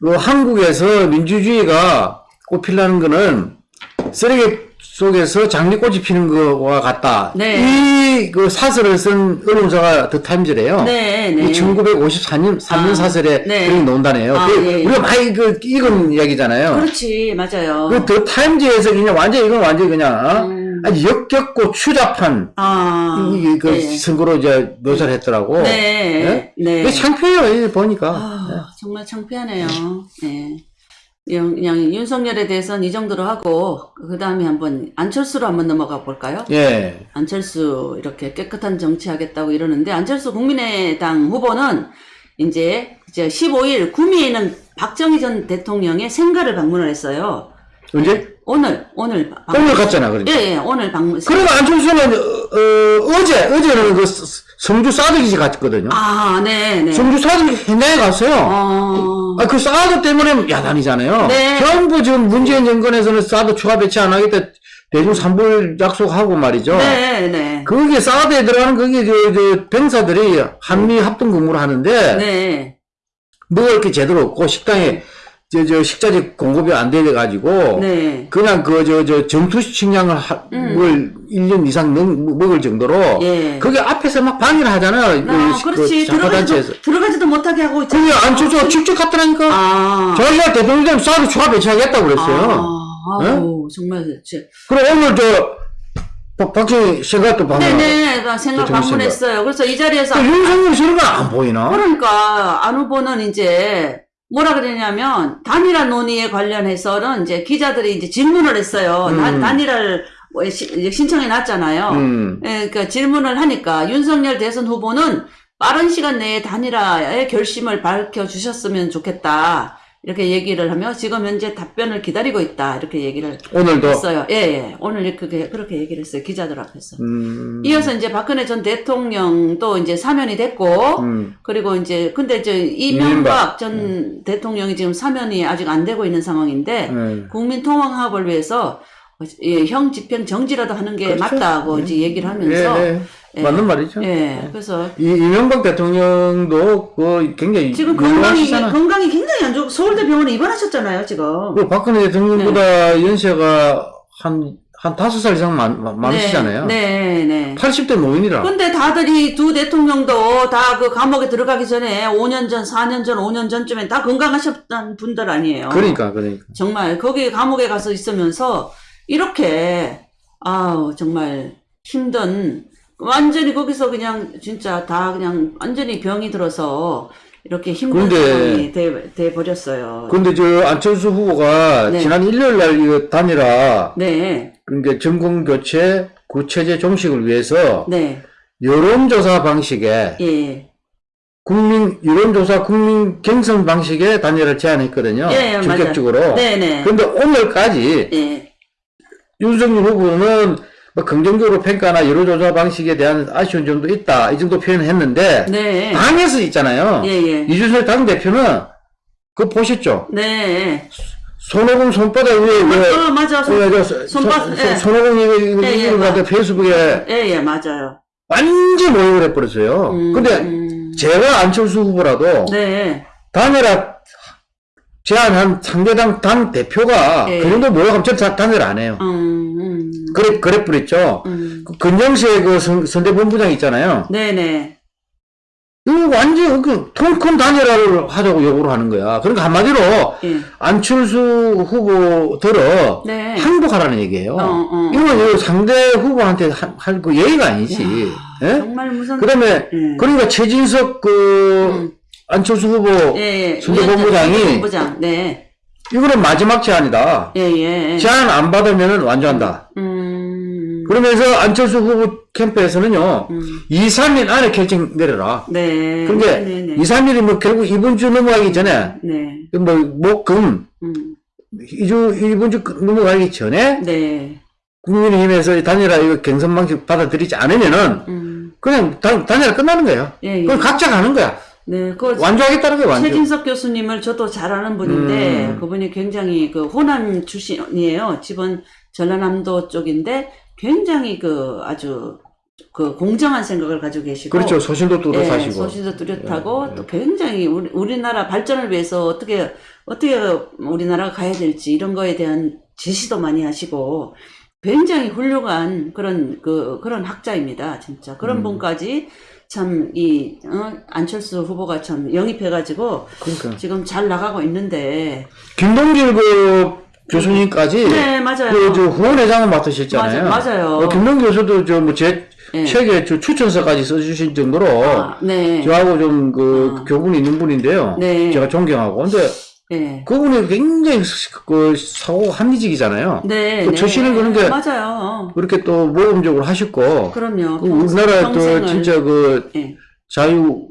그 한국에서 민주주의가 꽃피려는 거는 쓰레기 속에서 장미꽃이 피는 거와 같다. 네. 이그 사설을 쓴 언론사가 더 타임즈래요. 네, 네. 1954년 3년 아, 사설에 네. 그런 게 나온다네요. 아, 그 예, 예. 우리가 많이 그 읽은 이야기잖아요. 그렇지, 맞아요. 그더 타임즈에서 그냥 완전 이건 완전 그냥 어? 음. 아주 역겹고 추잡한 아. 이, 그 예. 선거로 이제 묘사를 했더라고. 네. 네. 이게 창피해요, 보니까. 아, 정말 창피하네요. 네. 영- 그냥 윤석열에 대해서는 이 정도로 하고 그 다음에 한번 안철수로 한번 넘어가 볼까요? 예. 안철수 이렇게 깨끗한 정치하겠다고 이러는데 안철수 국민의당 후보는 이제 이제 15일 구미에는 박정희 전 대통령의 생가를 방문을 했어요. 언제? 오늘 오늘 방- 오늘 갔잖아, 그러니까. 예, 예, 오늘 방문. 그리고 안철수는 어, 제 어제는 그 스- 성주 사드기지 갔거든요. 아, 네, 네. 성주 사드기 현장에 갔어요. 어, 아, 그 사드 때문에 야단이잖아요. 네. 전부 지금 문재인 정권에서는 사드 추가 배치 안 하겠다. 대중 삼불 약속하고 말이죠. 네, 네. 거기에 사드에 들어가는 거기 저, 저 병사들이 한미 합동 근무를 하는데 네. 뭐가 이렇게 제대로 없고 식당에 저, 저 식자재 공급이 안 돼 가지고 네. 그냥 그 저 저 정투 식량을 하, 음. 뭘 1년 이상 넘, 먹을 정도로 예. 거기 앞에서 막 방해를 하잖아요. 아, 그, 그렇지. 그. 들어가지도, 들어가지도 못하게 하고. 그게 안 주죠. 직접 갔더라니까. 아. 자기가 대통령 사드 추가 배치하겠다고 그랬어요. 아, 아우, 정말, 진 그럼 오늘 저, 박- 박정희 생각도 방금. 네네, 나 생각 방문했어요. 그래서 이 자리에서 그 윤석열 저런 거안 보이나? 그러니까 안 후보는 이제 뭐라 그러냐면 단일화 논의에 관련해서는 이제 기자들이 이제 질문을 했어요. 음. 단- 단일화를 신청해 놨잖아요. 음. 예, 그러니까 질문을 하니까 윤석열 대선 후보는 빠른 시간 내에 단일화의 결심을 밝혀 주셨으면 좋겠다. 이렇게 얘기를 하며 지금 현재 답변을 기다리고 있다. 이렇게 얘기를 오늘도. 했어요. 예, 예. 오늘 그렇게, 그렇게 얘기를 했어요. 기자들 앞에서. 음. 이어서 이제 박근혜 전 대통령도 이제 사면이 됐고, 음. 그리고 이제 근데 저 이명박 이명박. 전 대통령이 지금 사면이 아직 안 되고 있는 상황인데 네. 국민 통합을 위해서 예, 형 집행 정지라도 하는 게 그렇죠. 맞다고 이제 얘기를 하면서 예, 예. 예. 맞는 말이죠. 예, 그래서 이, 이명박 대통령도 그 굉장히 지금 건강이 유명하시잖아. 건강이 굉장히 안 좋고 서울대 병원에 입원하셨잖아요 지금. 그 박근혜 대통령보다 연세가 한, 한 다섯 살 이상 많, 많- 많으시잖아요. 네, 네, 네. 80대 노인이라. 근데 다들 이 두 대통령도 다 그 감옥에 들어가기 전에 5년 전, 4년 전, 5년 전쯤에 다 건강하셨던 분들 아니에요. 그러니까, 그러니까. 정말 거기 감옥에 가서 있으면서 이렇게 아우 정말 힘든 완전히 거기서 그냥 진짜 다 그냥 완전히 병이 들어서 이렇게 힘든 상황이 돼, 돼 버렸어요. 근데 저 안철수 후보가 네. 지난 일요일 날 이거 단일화, 네, 그러니까 정권 교체, 구체제 종식을 위해서 네, 여론조사 방식에 예, 국민 여론조사 국민 경선 방식의 단일화를 제안했거든요. 예, 예, 전격적으로. 맞아요. 네, 네, 그런데 오늘까지 예, 윤석열 후보는 뭐 긍정적으로 평가나 여론조사 방식에 대한 아쉬운 점도 있다. 이 정도 표현을 했는데 네, 당에서 있잖아요. 예, 예, 이준석 당 대표는 그거 보셨죠? 네, 손오공 손바닥 위에 그어 맞아, 손, 어, 저, 손바- 손- 예. 손오공 이거 이거 예, 예, 이거 갖다 맞- 페이스북에 예, 예, 맞아요. 완전 모욕을 해버렸어요. 음, 근데 음, 제가 안철수 후보라도 네, 단일화 제안한 상대당 당 대표가 예. 그 정도 모욕하면 전 다- 단일 안 해요. 음, 음, 그래, 그래 버렸죠. 음, 그 건영세 그 선, 선대본부장 있잖아요. 네, 네, 이거 완전 그 통큰 단일화를 하자고 요구를 하는 거야. 그러니까 한마디로 예, 안철수 후보들어 네. 항복하라는 얘기예요. 어, 어. 이건 상대 후보한테 할그 예의가 아니지. 예? 정말 무슨 그다음에 음. 그러니까 최진석 그 음. 안철수 후보 예, 예. 순대 본부장이 본부장, 네. 이거는 마지막 제안이다. 예, 예. 제안 안 받으면 완주한다. 음, 그러면서 안철수 후보 캠프에서는요, 음. 2, 3일 안에 결정 내려라. 네. 근데 네, 네, 2, 3일이 뭐 결국 이번 주 넘어가기 전에, 네. 뭐, 목, 금, 음, 이주, 이번 주 넘어가기 전에, 네. 국민의힘에서 단일화 이거 경선 방식 받아들이지 않으면은, 음, 그냥 단, 단일화 끝나는 거예요. 예, 예. 그럼 각자 가는 거야. 네. 그 완주하겠다는 거야, 완주. 최진석 교수님을 저도 잘 아는 분인데 음. 그분이 굉장히 그 호남 출신이에요. 집은 전라남도 쪽인데 굉장히 그 아주 그 공정한 생각을 가지고 계시고 그렇죠. 소신도 뚜렷하시고. 예, 소신도 뚜렷하고 또 굉장히 우리, 우리나라 발전을 위해서 어떻게 어떻게 우리나라가 가야 될지 이런 거에 대한 제시도 많이 하시고 굉장히 훌륭한 그런 그 그런 학자입니다. 진짜 그런 음. 분까지 참 이 어, 안철수 후보가 참 영입해가지고 그러니까. 지금 잘 나가고 있는데 김동길 그 교수님까지 네 맞아요. 그, 저, 후원회장을 맡으셨잖아요. 맞아- 맞아요. 어, 김동 교수도 저, 뭐, 제, 예. 책에 저 추천서까지 써주신 정도로, 아, 네. 저하고 좀, 그, 아. 교분이 있는 분인데요. 네. 제가 존경하고. 근데, 네. 그분이 굉장히, 그, 사고 합리적이잖아요. 네. 그 네. 처신을 그런 게- 맞아요. 그렇게 또 모범적으로 하셨고, 그럼요. 그 우리나라 또. 진짜 그, 예. 자유,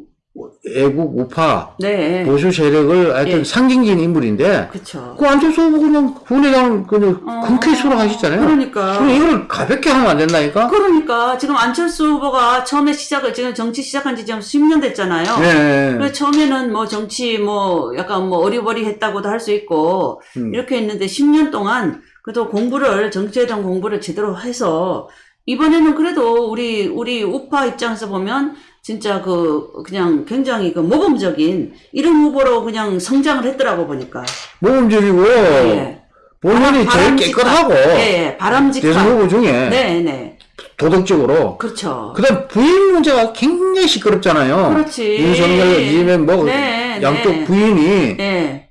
애국 우파 네. 보수 세력을 하여튼 예. 상징적인 인물인데 그쵸. 그 안철수 후보 그냥 국민의당 그냥 어. 흔쾌히 수락하시잖아요. 그러니까. 그럼 이걸 가볍게 하면 안 된다니까? 그러니까 지금 안철수 후보가 처음에 시작을 지금 정치 시작한 지 지금 10년 됐잖아요. 네. 그래서 처음에는 뭐 정치 뭐 약간 뭐 어리버리했다고도 할 수 있고 음. 이렇게 했는데 10년 동안 그래도 공부를 정치에 대한 공부를 제대로 해서 이번에는 그래도 우리 우리 우파 입장에서 보면 진짜 그 그냥 굉장히 그 모범적인 이런 후보로 그냥 성장을 했더라고 보니까 모범적이고 예. 본인이 바람- 제일 깨끗하고 예, 예, 바람직한 대선 후보 중에 네, 네. 도덕적으로 그렇죠. 그다음 부인 문제가 굉장히 시끄럽잖아요. 그렇지. 윤석열, 이재명 뭐 네, 양쪽 네. 부인이 예.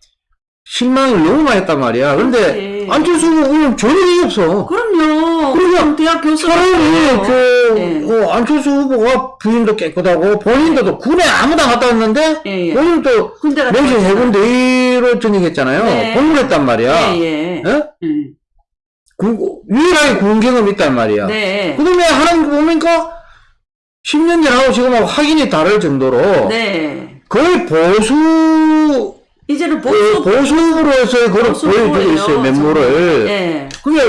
실망을 너무 많이 했단 말이야. 근데 그렇지. 안철수 후보는 전혀 이게 없어. 그럼요. 그러니까 대학 교수 차라리 그 네. 어, 안철수 후보가 부인도 깨끗하고 본인도 군에 아무도 안 갔다 왔는데 예, 예. 본인도 군대 갔다 명신 왔잖아. 해군 대위로 전역했잖아요. 네. 공부를 했단 말이야. 예, 예. 예? 음. 군- 유일하게 군 경험이 있단 말이야. 네. 그 다음에 하는 거 보니까 10년 전하고 지금하고 확인이 다를 정도로 네. 거의 보수 이제는 어, 보수 보수로서의 그걸 보수 보여주고 있어요 면모를. 예. 그게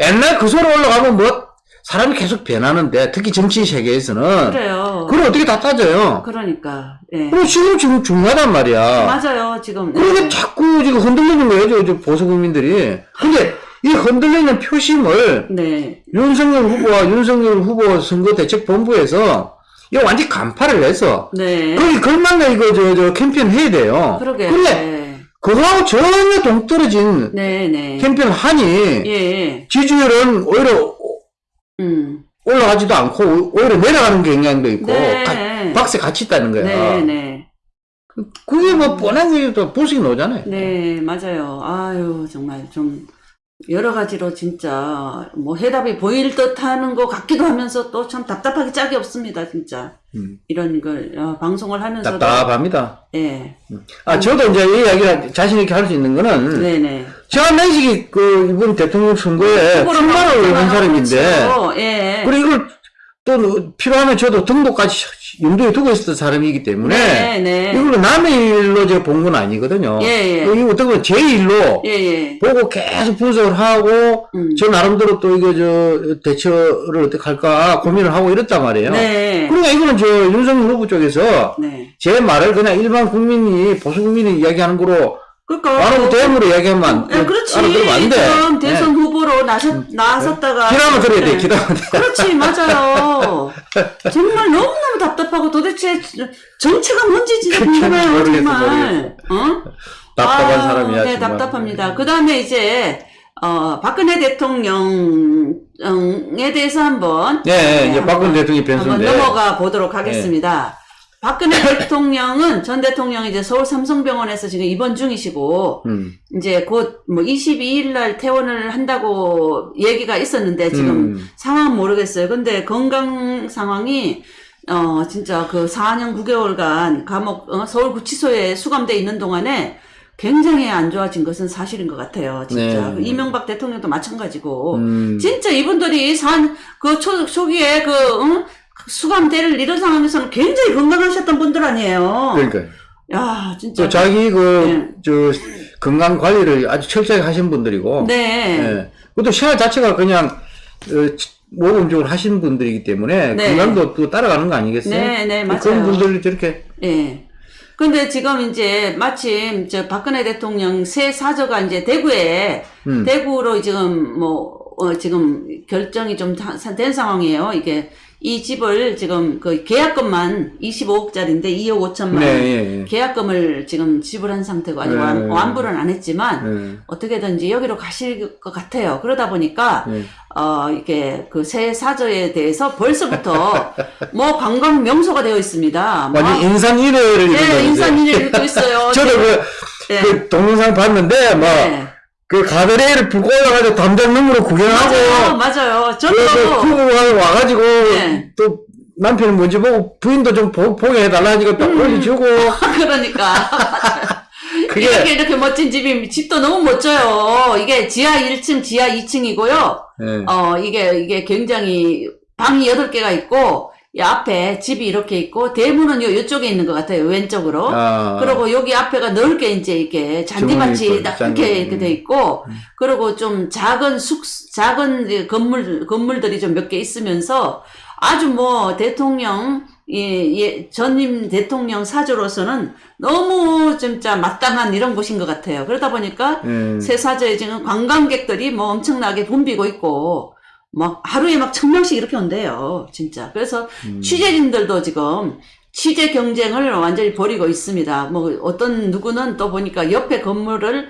옛날 그 소리 올라가면 뭐 사람이 계속 변하는데 특히 정치 세계에서는 그래요. 그걸 어떻게 다 따져요. 그러니까. 예. 그리고 지금 지금 중요하단 말이야. 맞아요. 지금. 그러니까 네. 자꾸 지금 흔들리는 거예요, 저, 저 보수 국민들이. 근데 이 흔들리는 표심을 네. 윤석열 후보와 윤석열 후보 선거대책본부에서 이거 완전 간파를 해서 네. 거기 걸맞는 이거 저, 저 캠페인 해야 돼요. 그러게. 근데 네. 그거하고 전혀 동떨어진 네, 네. 캠페인을 하니 예, 예. 지지율은 오히려 음. 올라가지도 않고 오히려 내려가는 경향도 있고 네. 가- 박스에 같이 있다는 거야. 네, 네. 그게 뭐 뻔한 게또 불식이 나오잖아요. 네, 맞아요. 아유, 정말 좀 여러 가지로 진짜 뭐 해답이 보일 듯 하는 것 같기도 하면서 또 참 답답하기 짝이 없습니다, 진짜. 음. 이런 걸 어, 방송을 하면서도 답답합니다. 예. 아, 저도 이제 이 이야기를 자신 있게 할 수 있는 거는, 네, 네. 제가 내식이 그, 이번 대통령 선거에 출마를 한 사람인데. 예. 그리고 이걸 또 필요하면 저도 등록까지 염두에 두고 있었던 사람이기 때문에, 네, 네. 이걸로 남의 일로 제가 본 건 아니거든요. 예, 예. 이거 어떻게 보면 제 일로 예, 예. 보고 계속 분석을 하고, 음. 저 나름대로 또 이거 저 대처를 어떻게 할까 고민을 하고 이랬단 말이에요. 네. 그러니까 이거는 저 윤석열 후보 쪽에서 네. 제 말을 그냥 일반 국민이 보수 국민이 이야기하는 거로 그러니까 바로 대응으로 이야기하면 안, 예, 그렇지. 안 돼. 지금 대선 후보로 나섰, 나섰다가. 기다면 들어야 돼, 네. 기다면 돼. 그렇지, 맞아요. 정말 너무너무 답답하고 도대체 정체가 뭔지 진짜. 궁금해요, 모르겠어, 정말. 어? 답답한 아, 사람이야, 네, 정말. 답답합니다. 그 다음에 이제, 어, 박근혜 대통령에 대해서 한번. 예, 예, 이제 한번- 박근혜 대통령이 변수인데. 넘어가 보도록 하겠습니다. 박근혜 대통령은, 전 대통령이 이제 서울 삼성병원에서 지금 입원 중이시고, 음, 이제 곧 뭐 22일 날 퇴원을 한다고 얘기가 있었는데 지금 음. 상황은 모르겠어요. 근데 건강 상황이 어 진짜 그 4년 9개월간 감옥 어, 서울 구치소에 수감돼 있는 동안에 굉장히 안 좋아진 것은 사실인 것 같아요. 진짜 네. 그 이명박 대통령도 마찬가지고 음. 진짜 이분들이 산 그 초기에 그 응? 수감될 이런 상황에서는 굉장히 건강하셨던 분들 아니에요. 그러니까. 야 진짜 또 자기 그, 네. 저, 건강 관리를 아주 철저하게 하신 분들이고. 네. 예. 그것도 생활 자체가 그냥, 어, 치- 모범적으로 하신 분들이기 때문에 네. 건강도 또 따라가는 거 아니겠어요? 네, 네, 맞아요. 그런 분들이 저렇게 예. 근데 지금 이제 마침 저 박근혜 대통령 새 사저가 이제 대구에 음. 대구로 지금 뭐 어, 지금 결정이 좀 된 상황이에요. 이게 이 집을 지금 그 계약금만 25억짜리인데 2억 5천만 네, 예, 예. 계약금을 지금 지불한 상태고 아직 완, 네. 완부는 안 했지만 예. 어떻게든지 여기로 가실 것 같아요. 그러다 보니까 예. 어, 이게 그 새 사저에 대해서 벌써부터 뭐 관광 명소가 되어 있습니다. 뭐 완전 인산 일회를 네, 인산인해를 또 있어요. 저도 그, 네. 그 동영상 봤는데, 뭐, 네. 그 가드레일을 붓고 올라가지고 담장 너머로 구경하고, 맞아요, 맞아요. 그, 그 저도 후보가 와가지고, 네. 또, 남편이 뭔지 보고, 부인도 좀 보, 보게 해달라 하니까 딱 올려주고, 그러니까 그게, 이렇게 이렇게 멋진 집이 집도 너무 멋져요. 이게 지하 1층, 지하 2층이고요. 예. 어 이게 이게 굉장히 방이 8개가 있고 이 앞에 집이 이렇게 있고 대문은 요 요쪽에 있는 것 같아요. 왼쪽으로. 아, 그리고 여기 앞에가 넓게 이제 이렇게 잔디밭이 잔디. 이렇게 이렇게 돼 있고, 음. 그리고 좀 작은 숙, 작은 건물, 건물들이 좀 몇 개 있으면서 아주 뭐 대통령, 예, 예, 전임 대통령 사주로서는 너무 진짜 마땅한 이런 곳인 것 같아요. 그러다 보니까 예. 새사저에 지금 관광객들이 뭐 엄청나게 붐비고 있고, 막 하루에 막 천 명씩 이렇게 온대요. 진짜. 그래서 음. 취재진들도 지금 취재 경쟁을 완전히 벌이고 있습니다. 뭐 어떤 누구는 또 보니까 옆에 건물을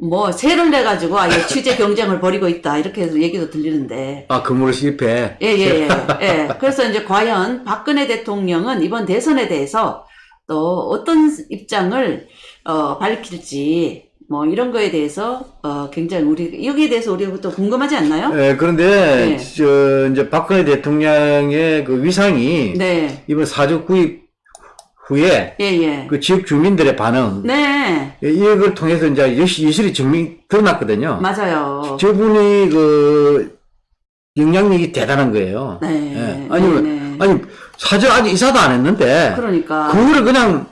뭐 세를 내 가지고 아예 취재 경쟁을 벌이고 있다 이렇게 해서 얘기도 들리는데 아, 건물을 실패. 예예 예 예, 그래서 이제 과연 박근혜 대통령은 이번 대선에 대해서 또 어떤 입장을 어, 밝힐지 뭐 이런 거에 대해서 어, 굉장히 우리 여기에 대해서 우리가 또 궁금하지 않나요? 예, 그런데, 네. 저, 이제 박근혜 대통령의 그 위상이 네, 이번 사주 구입 후에 예 예, 그 지역 주민들의 반응, 네 예, 이걸 통해서 이제 여실히 증명, 드러났거든요. 맞아요. 저분이 그 영향력이 대단한 거예요. 네, 예. 아니면, 네, 네. 아니, 사주 아직 이사도 안 했는데, 그러니까 그거를 그냥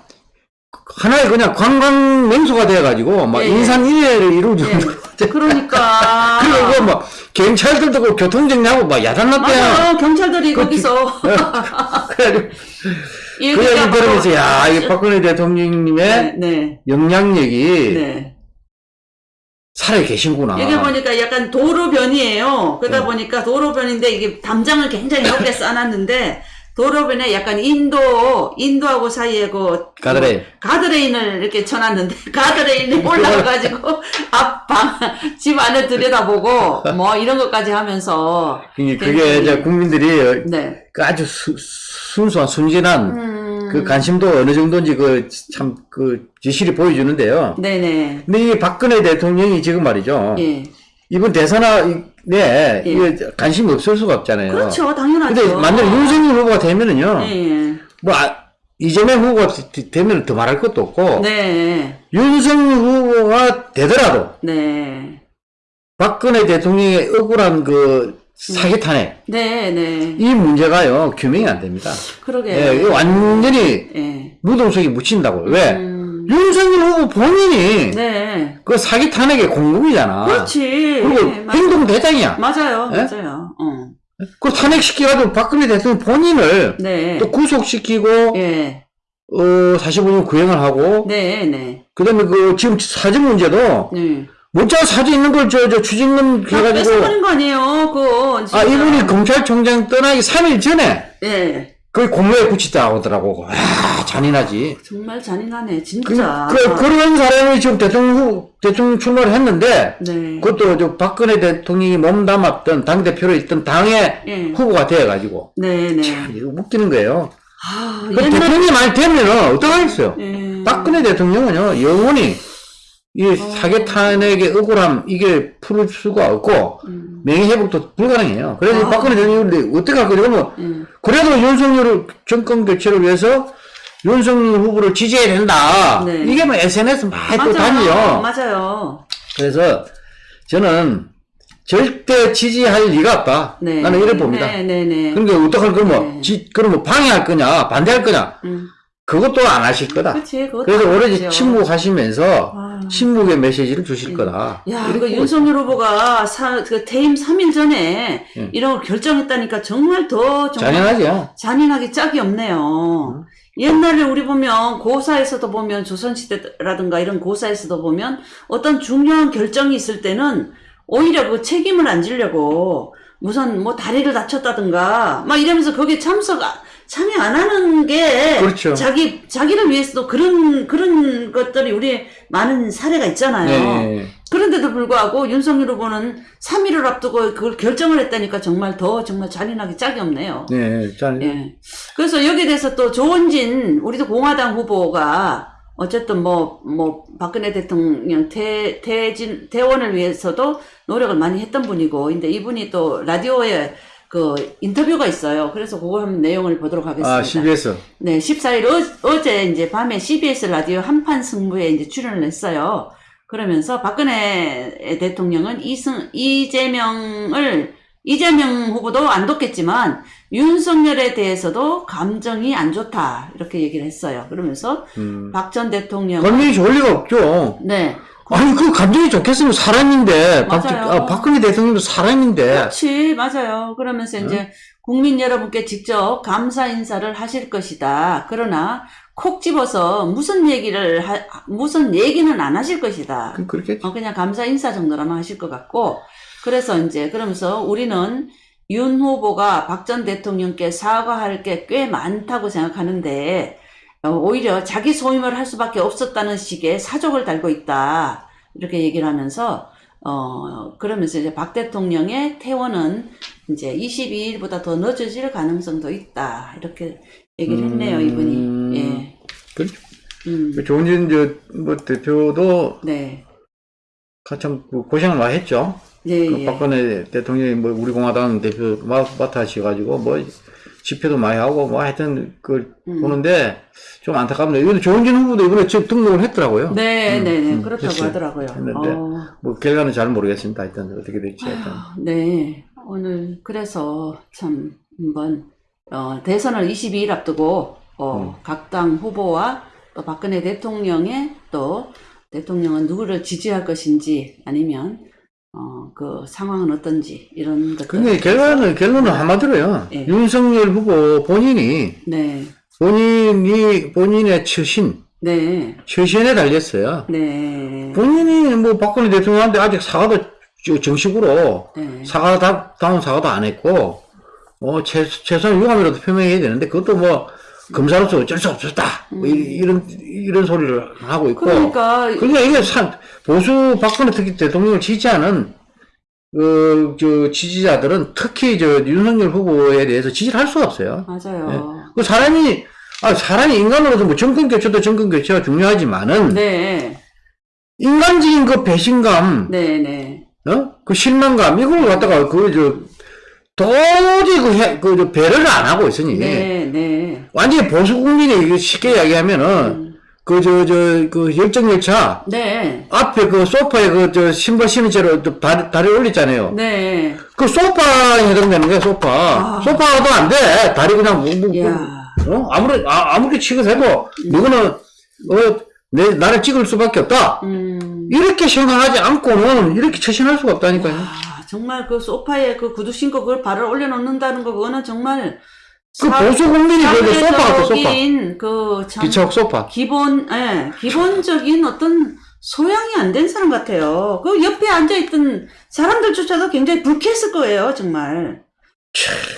하나의 그냥 관광 명소가 돼가지고 막 예, 예. 인산 인해를 이루고 예. 그러니까 그리고 뭐 경찰들도 그 교통정리하고 막 야단났대요. 맞아요 경찰들이 그 거기서 그래가지고 그 얘기 얘기가 들으면서 야, 뭐- 이 박근혜 대통령님의 네, 네, 영향력이 네. 살아 계신구나. 여기 보니까 약간 도로변이에요. 그러다 네. 보니까 도로변인데 이게 담장을 굉장히 높게 쌓아놨는데 도로변에 약간 인도 인도하고 사이에 그 가드레일. 가드레인을 이렇게 쳐놨는데 가드레인에 올라가가지고 앞 방 집 안을 들여다보고 뭐 이런 것까지 하면서 그게 굉장히- 이제 국민들이 네. 그 아주 수, 순수한 순진한 음, 그 관심도 어느 정도인지 그 참 그 지실이 보여주는데요. 네네. 근데 이 박근혜 대통령이 지금 말이죠. 예. 이번 대선에 네, 예. 이게 관심이 없을 수가 없잖아요. 그렇죠. 당연하죠. 근데 만약 윤석열 후보가 되면은요, 예. 뭐, 아, 이재명 후보가 되- 되면 더 말할 것도 없고, 네. 윤석열 후보가 되더라도, 네. 박근혜 대통령의 억울한 그 사기 탄핵, 네, 네. 이 문제가요, 규명이 안 됩니다. 그러게. 예, 완전히 예. 무덤 속에 묻힌다고요. 왜? 음, 윤석열 후보 본인이 네. 그 사기 탄핵의 공범이잖아. 그렇지. 그리고 예, 맞- 행동 대장이야. 맞아요. 예? 맞아요. 어. 그 탄핵시켜가지고 박근혜 대통령 본인을 네. 또 구속시키고, 예. 어, 45년 구형을 하고, 네, 네. 그 다음에 그, 지금 사주 문제도, 네. 문자 사주 있는 걸 저, 저 추징금 다 해가지고, 뺏어버린 거 아니에요. 진짜. 아, 이분이 검찰총장 떠나기 3일 전에, 예. 그 공로에 붙이다 하더라고. 아, 잔인하지. 정말 잔인하네, 그, 진짜. 그, 그 런 사람이 지금 대통령 후, 대통령 출마를 했는데, 네. 그것도 저 박근혜 대통령이 몸담았던 당대표로 있던 당의 예. 후보가 되어가지고, 네, 네. 이거 웃기는 거예요. 아, 그 대통령이 많이 되면은 어떡하겠어요? 예. 박근혜 대통령은요, 영원히 이 사개 탄핵의 억울함, 이게 풀을 수가 없고, 음. 명예회복도 불가능해요. 그래서 아. 박근혜 대통령이 어떻게 할 거냐, 그러면, 예. 그래도 윤석열을 정권 교체를 위해서 윤석열 후보를 지지해야 된다. 네. 이게 뭐 SNS 많이 또 맞아요. 다니요. 맞아요. 그래서 저는 절대 지지할 리가 없다. 네. 나는 이래 봅니다. 네, 네, 네. 그러니까 어떡할 거면, 네. 지, 그러면 방해할 거냐, 반대할 거냐, 음. 그것도 안 하실 거다. 그치, 그것도 그래서 오로지. 침묵하시면서 아. 침묵의 메시지를 주실 거다. 야, 이렇게 그 윤석열 후보가 사, 그 퇴임 3일 전에 예. 이런 걸 결정했다니까 정말 더 정말 잔인하죠. 잔인하게 짝이 없네요. 옛날에 우리 보면 고사에서도 보면 조선시대라든가 이런 고사에서도 보면 어떤 중요한 결정이 있을 때는 오히려 그 책임을 안 지려고 무슨 뭐 다리를 다쳤다든가 막 이러면서 거기에 참석 아- 참여 안 하는 게 그렇죠. 자기 자기를 위해서도 그런 그런 것들이 우리 많은 사례가 있잖아요. 네. 그런데도 불구하고 윤석열 후보는 3일을 앞두고 그걸 결정을 했다니까 정말 더 정말 잔인하게 짝이 없네요. 네. 짠. 예. 그래서 여기에 대해서 또 조원진 우리도 공화당 후보가 어쨌든 뭐뭐 박근혜 대통령 태 태진 퇴원을 위해서도 노력을 많이 했던 분이고 근데 이분이 또 라디오에 그 인터뷰가 있어요. 그래서 그거 한번 내용을 보도록 하겠습니다. 아, CBS. 네. 네, 14일 어, 제 이제 밤에 CBS 라디오 한판 승부에 이제 출연을 했어요. 그러면서 박근혜 대통령은 이승, 이재명을, 이재명 후보도 안 뒀겠지만 윤석열에 대해서도 감정이 안 좋다 이렇게 얘기를 했어요. 그러면서 음. 박전 대통령 감정이 좋을 리가 없죠. 네 아니, 그 감정이 좋겠으면 사람인데, 박. 아, 박근혜 대통령도 사람인데, 그렇지 맞아요. 그러면서 이제 국민 여러분께 직접 감사 인사를 하실 것이다. 그러나 콕 집어서 무슨 얘기를 하, 무슨 얘기는 안 하실 것이다. 그- 그렇겠지. 어, 그냥 감사 인사 정도라만 하실 것 같고, 그래서 이제, 그러면서 우리는 윤 후보가 박 전 대통령께 사과할 게 꽤 많다고 생각하는데, 어, 오히려 자기 소임을 할 수밖에 없었다는 식의 사족을 달고 있다. 이렇게 얘기를 하면서, 어, 그러면서 이제 박 대통령의 퇴원은 이제 22일보다 더 늦어질 가능성도 있다. 이렇게 얘기를 했네요, 음, 이분이. 예. 그렇죠. 음, 조은진, 저, 뭐, 대표도 네. 가참 그 고생을 많이 했죠. 예, 그 예. 박근혜 대통령이 뭐 우리 공화당 대표 마- 맡아셔가지고 뭐 집회도 많이 하고 뭐 하여튼 그 음. 보는데 좀 안타깝네요. 이번에 조은진 후보도 이번에 지금 등록을 했더라고요. 네, 음, 네, 네. 음, 그렇다고 했어요. 하더라고요. 했는데 어, 뭐 결과는 잘 모르겠습니다. 하여튼 어떻게 될지 하여튼. 네. 오늘 그래서 참 한번 어, 대선을 22일 앞두고 어, 음. 각당 후보와 또 박근혜 대통령의 또 대통령은 누구를 지지할 것인지 아니면 어, 그 상황은 어떤지 이런 것들. 근데 결과는 결론은 한마디로요. 예. 윤석열 후보 본인이 네, 본인이 본인의 처신 네, 처신에 달렸어요. 네, 본인이 뭐 박근혜 대통령한테 아직 사과도 저- 정식으로 네. 사과 다, 다운 사과도 안 했고, 어, 최, 최소한 유감이라도 표명해야 되는데, 그것도 뭐, 검사로서 어쩔 수 없었다. 뭐 이, 런 이런 소리를 하고 있고. 음. 그러니까 그러니까 이게 산, 보수 박근혜 특히 대통령을 지지하는, 그, 저, 지지자들은 특히 저, 윤석열 후보에 대해서 지지를 할 수가 없어요. 맞아요. 그 사람이, 아, 사람이 인간으로서 뭐 정권 교체도 정권 교체가 중요하지만은, 네, 인간적인 그 배신감, 네, 네. 어? 그 실망감, 이걸 갖다가, 그, 저, 도저히 그, 해, 그, 저, 배려를 안 하고 있으니. 네, 네. 완전히 보수 국민이 쉽게 이야기하면은, 음. 그, 저, 저, 그, 열정 열차, 네, 앞에 그 소파에 그, 저, 신발 신은 채로 또 다리, 다리 올렸잖아요. 네. 그 소파에 해당되는 거야, 소파. 아. 소파도 안 돼. 다리 그냥, 뭐, 뭐. 어? 아무리, 아, 아무리 취급해도, 너는, 어, 내, 나를 찍을 수밖에 없다. 음. 이렇게 생각하지 않고는 이렇게 처신할 수가 없다니까요. 아, 정말 그 소파에 그 구두 신고 그걸 발을 올려놓는다는 거 그거는 정말 그 사- 보수 국민이 그 소파 같아, 소파. 그참 기척 소파. 기본 예 기본적인 어떤 소양이 안 된 사람 같아요. 그 옆에 앉아있던 사람들조차도 굉장히 불쾌했을 거예요, 정말.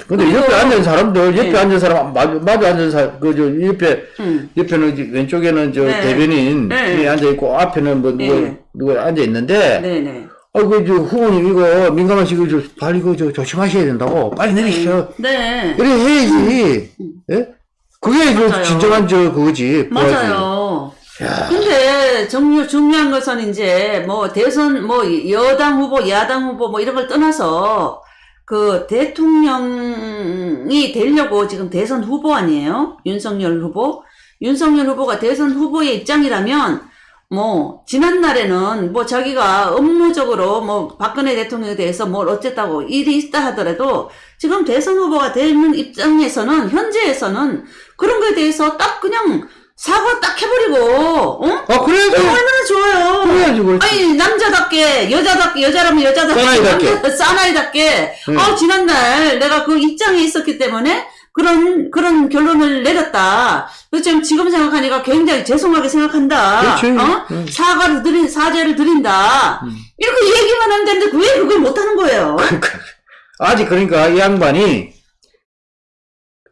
근데 옆에 앉은 사람들, 옆에 네. 앉은 사람, 마주, 마주 앉은 사람, 그, 저, 옆에, 음. 옆에는, 왼쪽에는 저, 네. 대변인이 네. 앉아있고, 앞에는 뭐, 누구, 네. 누구 앉아있는데, 네네. 어, 그, 저, 후보님 이거 민감하시고, 저, 빨리 그, 저, 조심하셔야 된다고. 빨리 내리시오. 네. 이래 해야지. 예? 그게 그, 맞아요. 진정한 저, 그거지. 맞아요. 야. 근데 정유 중요한 것은 이제 뭐 대선 뭐 여당 후보, 야당 후보 뭐 이런 걸 떠나서 그 대통령이 되려고 지금 대선 후보 아니에요? 윤석열 후보. 윤석열 후보가 대선 후보의 입장이라면 뭐 지난 날에는 뭐 자기가 업무적으로 뭐 박근혜 대통령에 대해서 뭘 어쨌다고 일이 있다 하더라도 지금 대선 후보가 되는 입장에서는 현재에서는 그런 거에 대해서 딱 그냥 사과 딱 해버리고 어? 아, 그래야지. 얼마나 좋아요. 그래야지, 그렇지. 아니 남자답게 여자답게 여자라면 여자답게 사나이답게. 남자- 사나이답게 응. 아 지난날 내가 그 입장에 있었기 때문에 그런 그런 결론을 내렸다. 그 지금 지금 생각하니까 굉장히 죄송하게 생각한다. 그렇지. 어? 응. 사과를 드린 사죄를 드린다. 음. 이렇게 얘기만 하면 되는데 왜 그걸 못 하는 거예요? 아직 그러니까 이 양반이,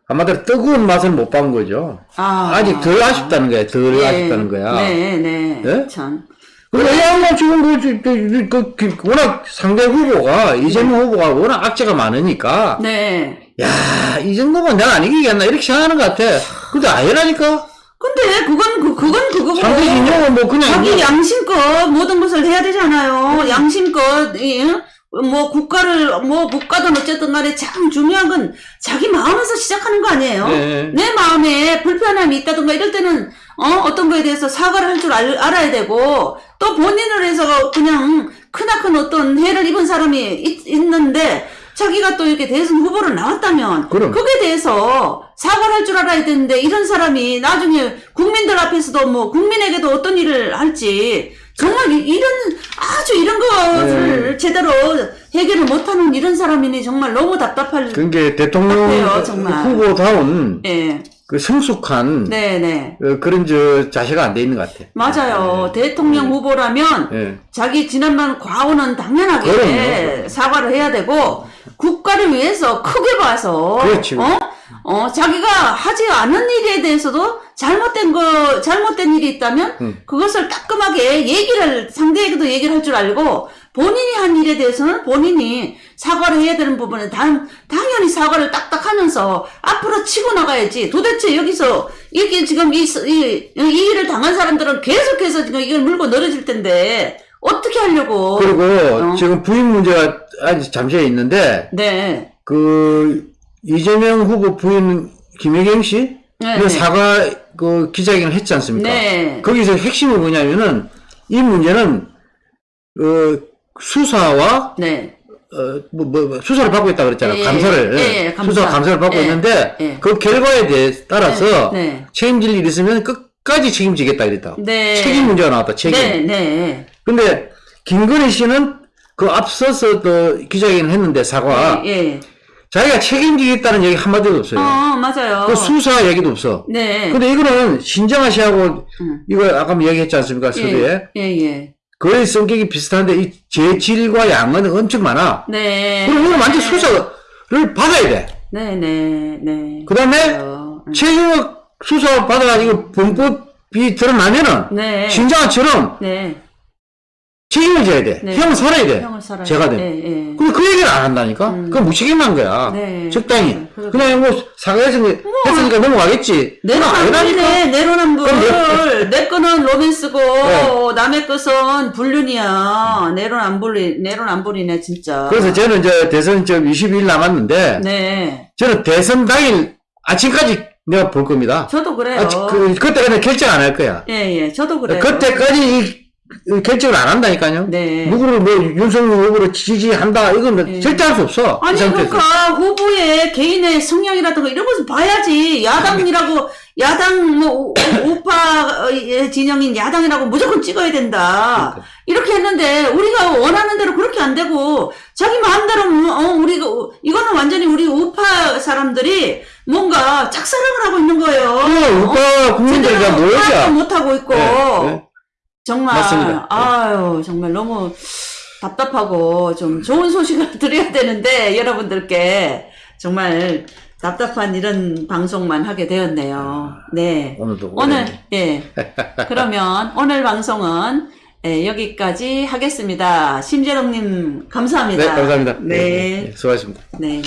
한마디로 뜨거운 맛을 못 본 거죠. 아, 아직 덜 아쉽다는 거야. 덜 예. 아쉽다는 거야. 네, 네. 네? 참. 그리고 이 양반 지금 그, 그, 그, 그, 그 워낙 상대 후보가, 이재명 후보가 워낙 악재가 많으니까, 네. 야, 이 정도면 내가 안 이기겠나, 이렇게 생각하는 것 같아. 근데 아니라니까? 근데 그건 그 그건 그거고. 상대 진영은 뭐 그냥, 자기 그냥 양심껏 모든 것을 해야 되잖아요. 양심껏 이, 응? 뭐 국가를 뭐 국가든 어쨌든 간에 참 중요한 건 자기 마음에서 시작하는 거 아니에요. 네. 내 마음에 불편함이 있다든가 이럴 때는 어 어떤 거에 대해서 사과를 할 줄 알아야 되고 또 본인을 해서 그냥 크나큰 어떤 해를 입은 사람이 있, 있는데 자기가 또 이렇게 대선 후보로 나왔다면 그럼. 거기에 대해서 사과를 할 줄 알아야 되는데 이런 사람이 나중에 국민들 앞에서도 뭐 국민에게도 어떤 일을 할지 정말 이- 이런 아주 이런 거를 네. 제대로 해결을 못하는 이런 사람이니 정말 너무 답답할 그게 대통령 답답해요, 정말. 후보다운 예그 성숙한 네네 어, 그런 저 자세가 안 돼 있는 것 같아. 맞아요 대통령 후보라면 예. 자기 지난번 과오는 당연하게. 사과를 해야 되고 국가를 위해서 크게 봐서 그렇지. 어? 어 자기가 하지 않은 일에 대해서도 잘못된 거 잘못된 일이 있다면 음. 그것을 따끔하게 얘기를 상대에게도 얘기를 할 줄 알고 본인이 한 일에 대해서는 본인이 사과를 해야 되는 부분은 당, 당연히 사과를 딱딱 하면서 앞으로 치고 나가야지. 도대체 여기서 이게 지금 이, 이, 이 일을 당한 사람들은 계속해서 지금 이걸 물고 늘어질 텐데 어떻게 하려고. 그리고 어. 지금 부인 문제가 아직 잠시에 있는데 네. 그 이재명 후보 부인 김혜경 씨 네, 그 네. 사과 그 기자회견을 했지 않습니까? 네. 거기서 핵심이 뭐냐면은 이 문제는 어 수사와 네. 어뭐 뭐, 뭐, 수사를 받고 있다 그랬잖아요. 예, 감사를 예, 예, 감사. 수사 감사를 받고 예, 있는데 예. 그 결과에 대해 따라서 네, 네. 책임질 일 있으면 끝까지 책임지겠다 이랬다. 네. 책임 문제가 나왔다. 책임. 네, 네. 근데 김건희 씨는 그 앞서서 또 기자회견을 했는데 사과 예. 자기가 책임지겠다는 얘기 한마디도 없어요. 어, 맞아요. 그 수사 얘기도 없어. 네. 근데 이거는 신정아 씨하고 음. 이거 아까 뭐 얘기했지 않습니까? 서두에. 예, 예, 예. 거의 성격이 비슷한데 이 재질과 양은 엄청 많아. 네. 그럼 이거 완전 수사를 받아야 돼. 네, 네, 네. 그 다음에 그래요. 음. 책임 수사 받아가지고 범법이 드러나면은 네. 신정아처럼 네. 책임을 져야 돼. 네. 형은 살아야 돼. 형을 살아야 제가 돼. 예, 예. 근데 그 얘기를 안 한다니까? 그건 무책임한 거야. 네. 적당히. 그래, 그냥 뭐 사과해서 했으니까 넘어가겠지. 내로남불이네, 내로남불. 내 거는 로맨스고, 네. 남의 것은 불륜이야. 내로남불이, 내로남불이네, 진짜. 그래서 저는 이제 대선 좀 22일 남았는데, 네. 저는 대선 당일 아침까지 내가 볼 겁니다. 저도 그래요. 아, 그, 그때까지 결정 안 할 거야. 예, 예. 저도 그래요. 그때까지 이, 이 결정을 안 한다니까요. 네. 누구를 뭐 윤석열 후보로 지지한다 이건 네. 절대 할 수 없어. 이 아니. 그러니까 후보의 개인의 성향이라든가 이런 것을 봐야지 야당이라고 야당 뭐 우- 우파의 진영인 야당이라고 무조건 찍어야 된다 그러니까. 이렇게 했는데 우리가 원하는 대로 그렇게 안 되고 자기 마음대로 어 우리가 이거는 완전히 우리 우파 사람들이 뭔가 짝사랑을 하고 있는 거예요 어, 오빠 국민들이 다 파악도 모여자. 못 하고 있고 네, 네. 정말 맞습니다. 네. 아유 정말 너무 답답하고 좀 좋은 소식을 드려야 되는데 여러분들께 정말 답답한 이런 방송만 하게 되었네요. 네. 오늘도 오늘. 예. 그러면 오늘 방송은 예, 여기까지 하겠습니다. 심재롱님 감사합니다. 네, 감사합니다. 네. 네, 수고하셨습니다. 네.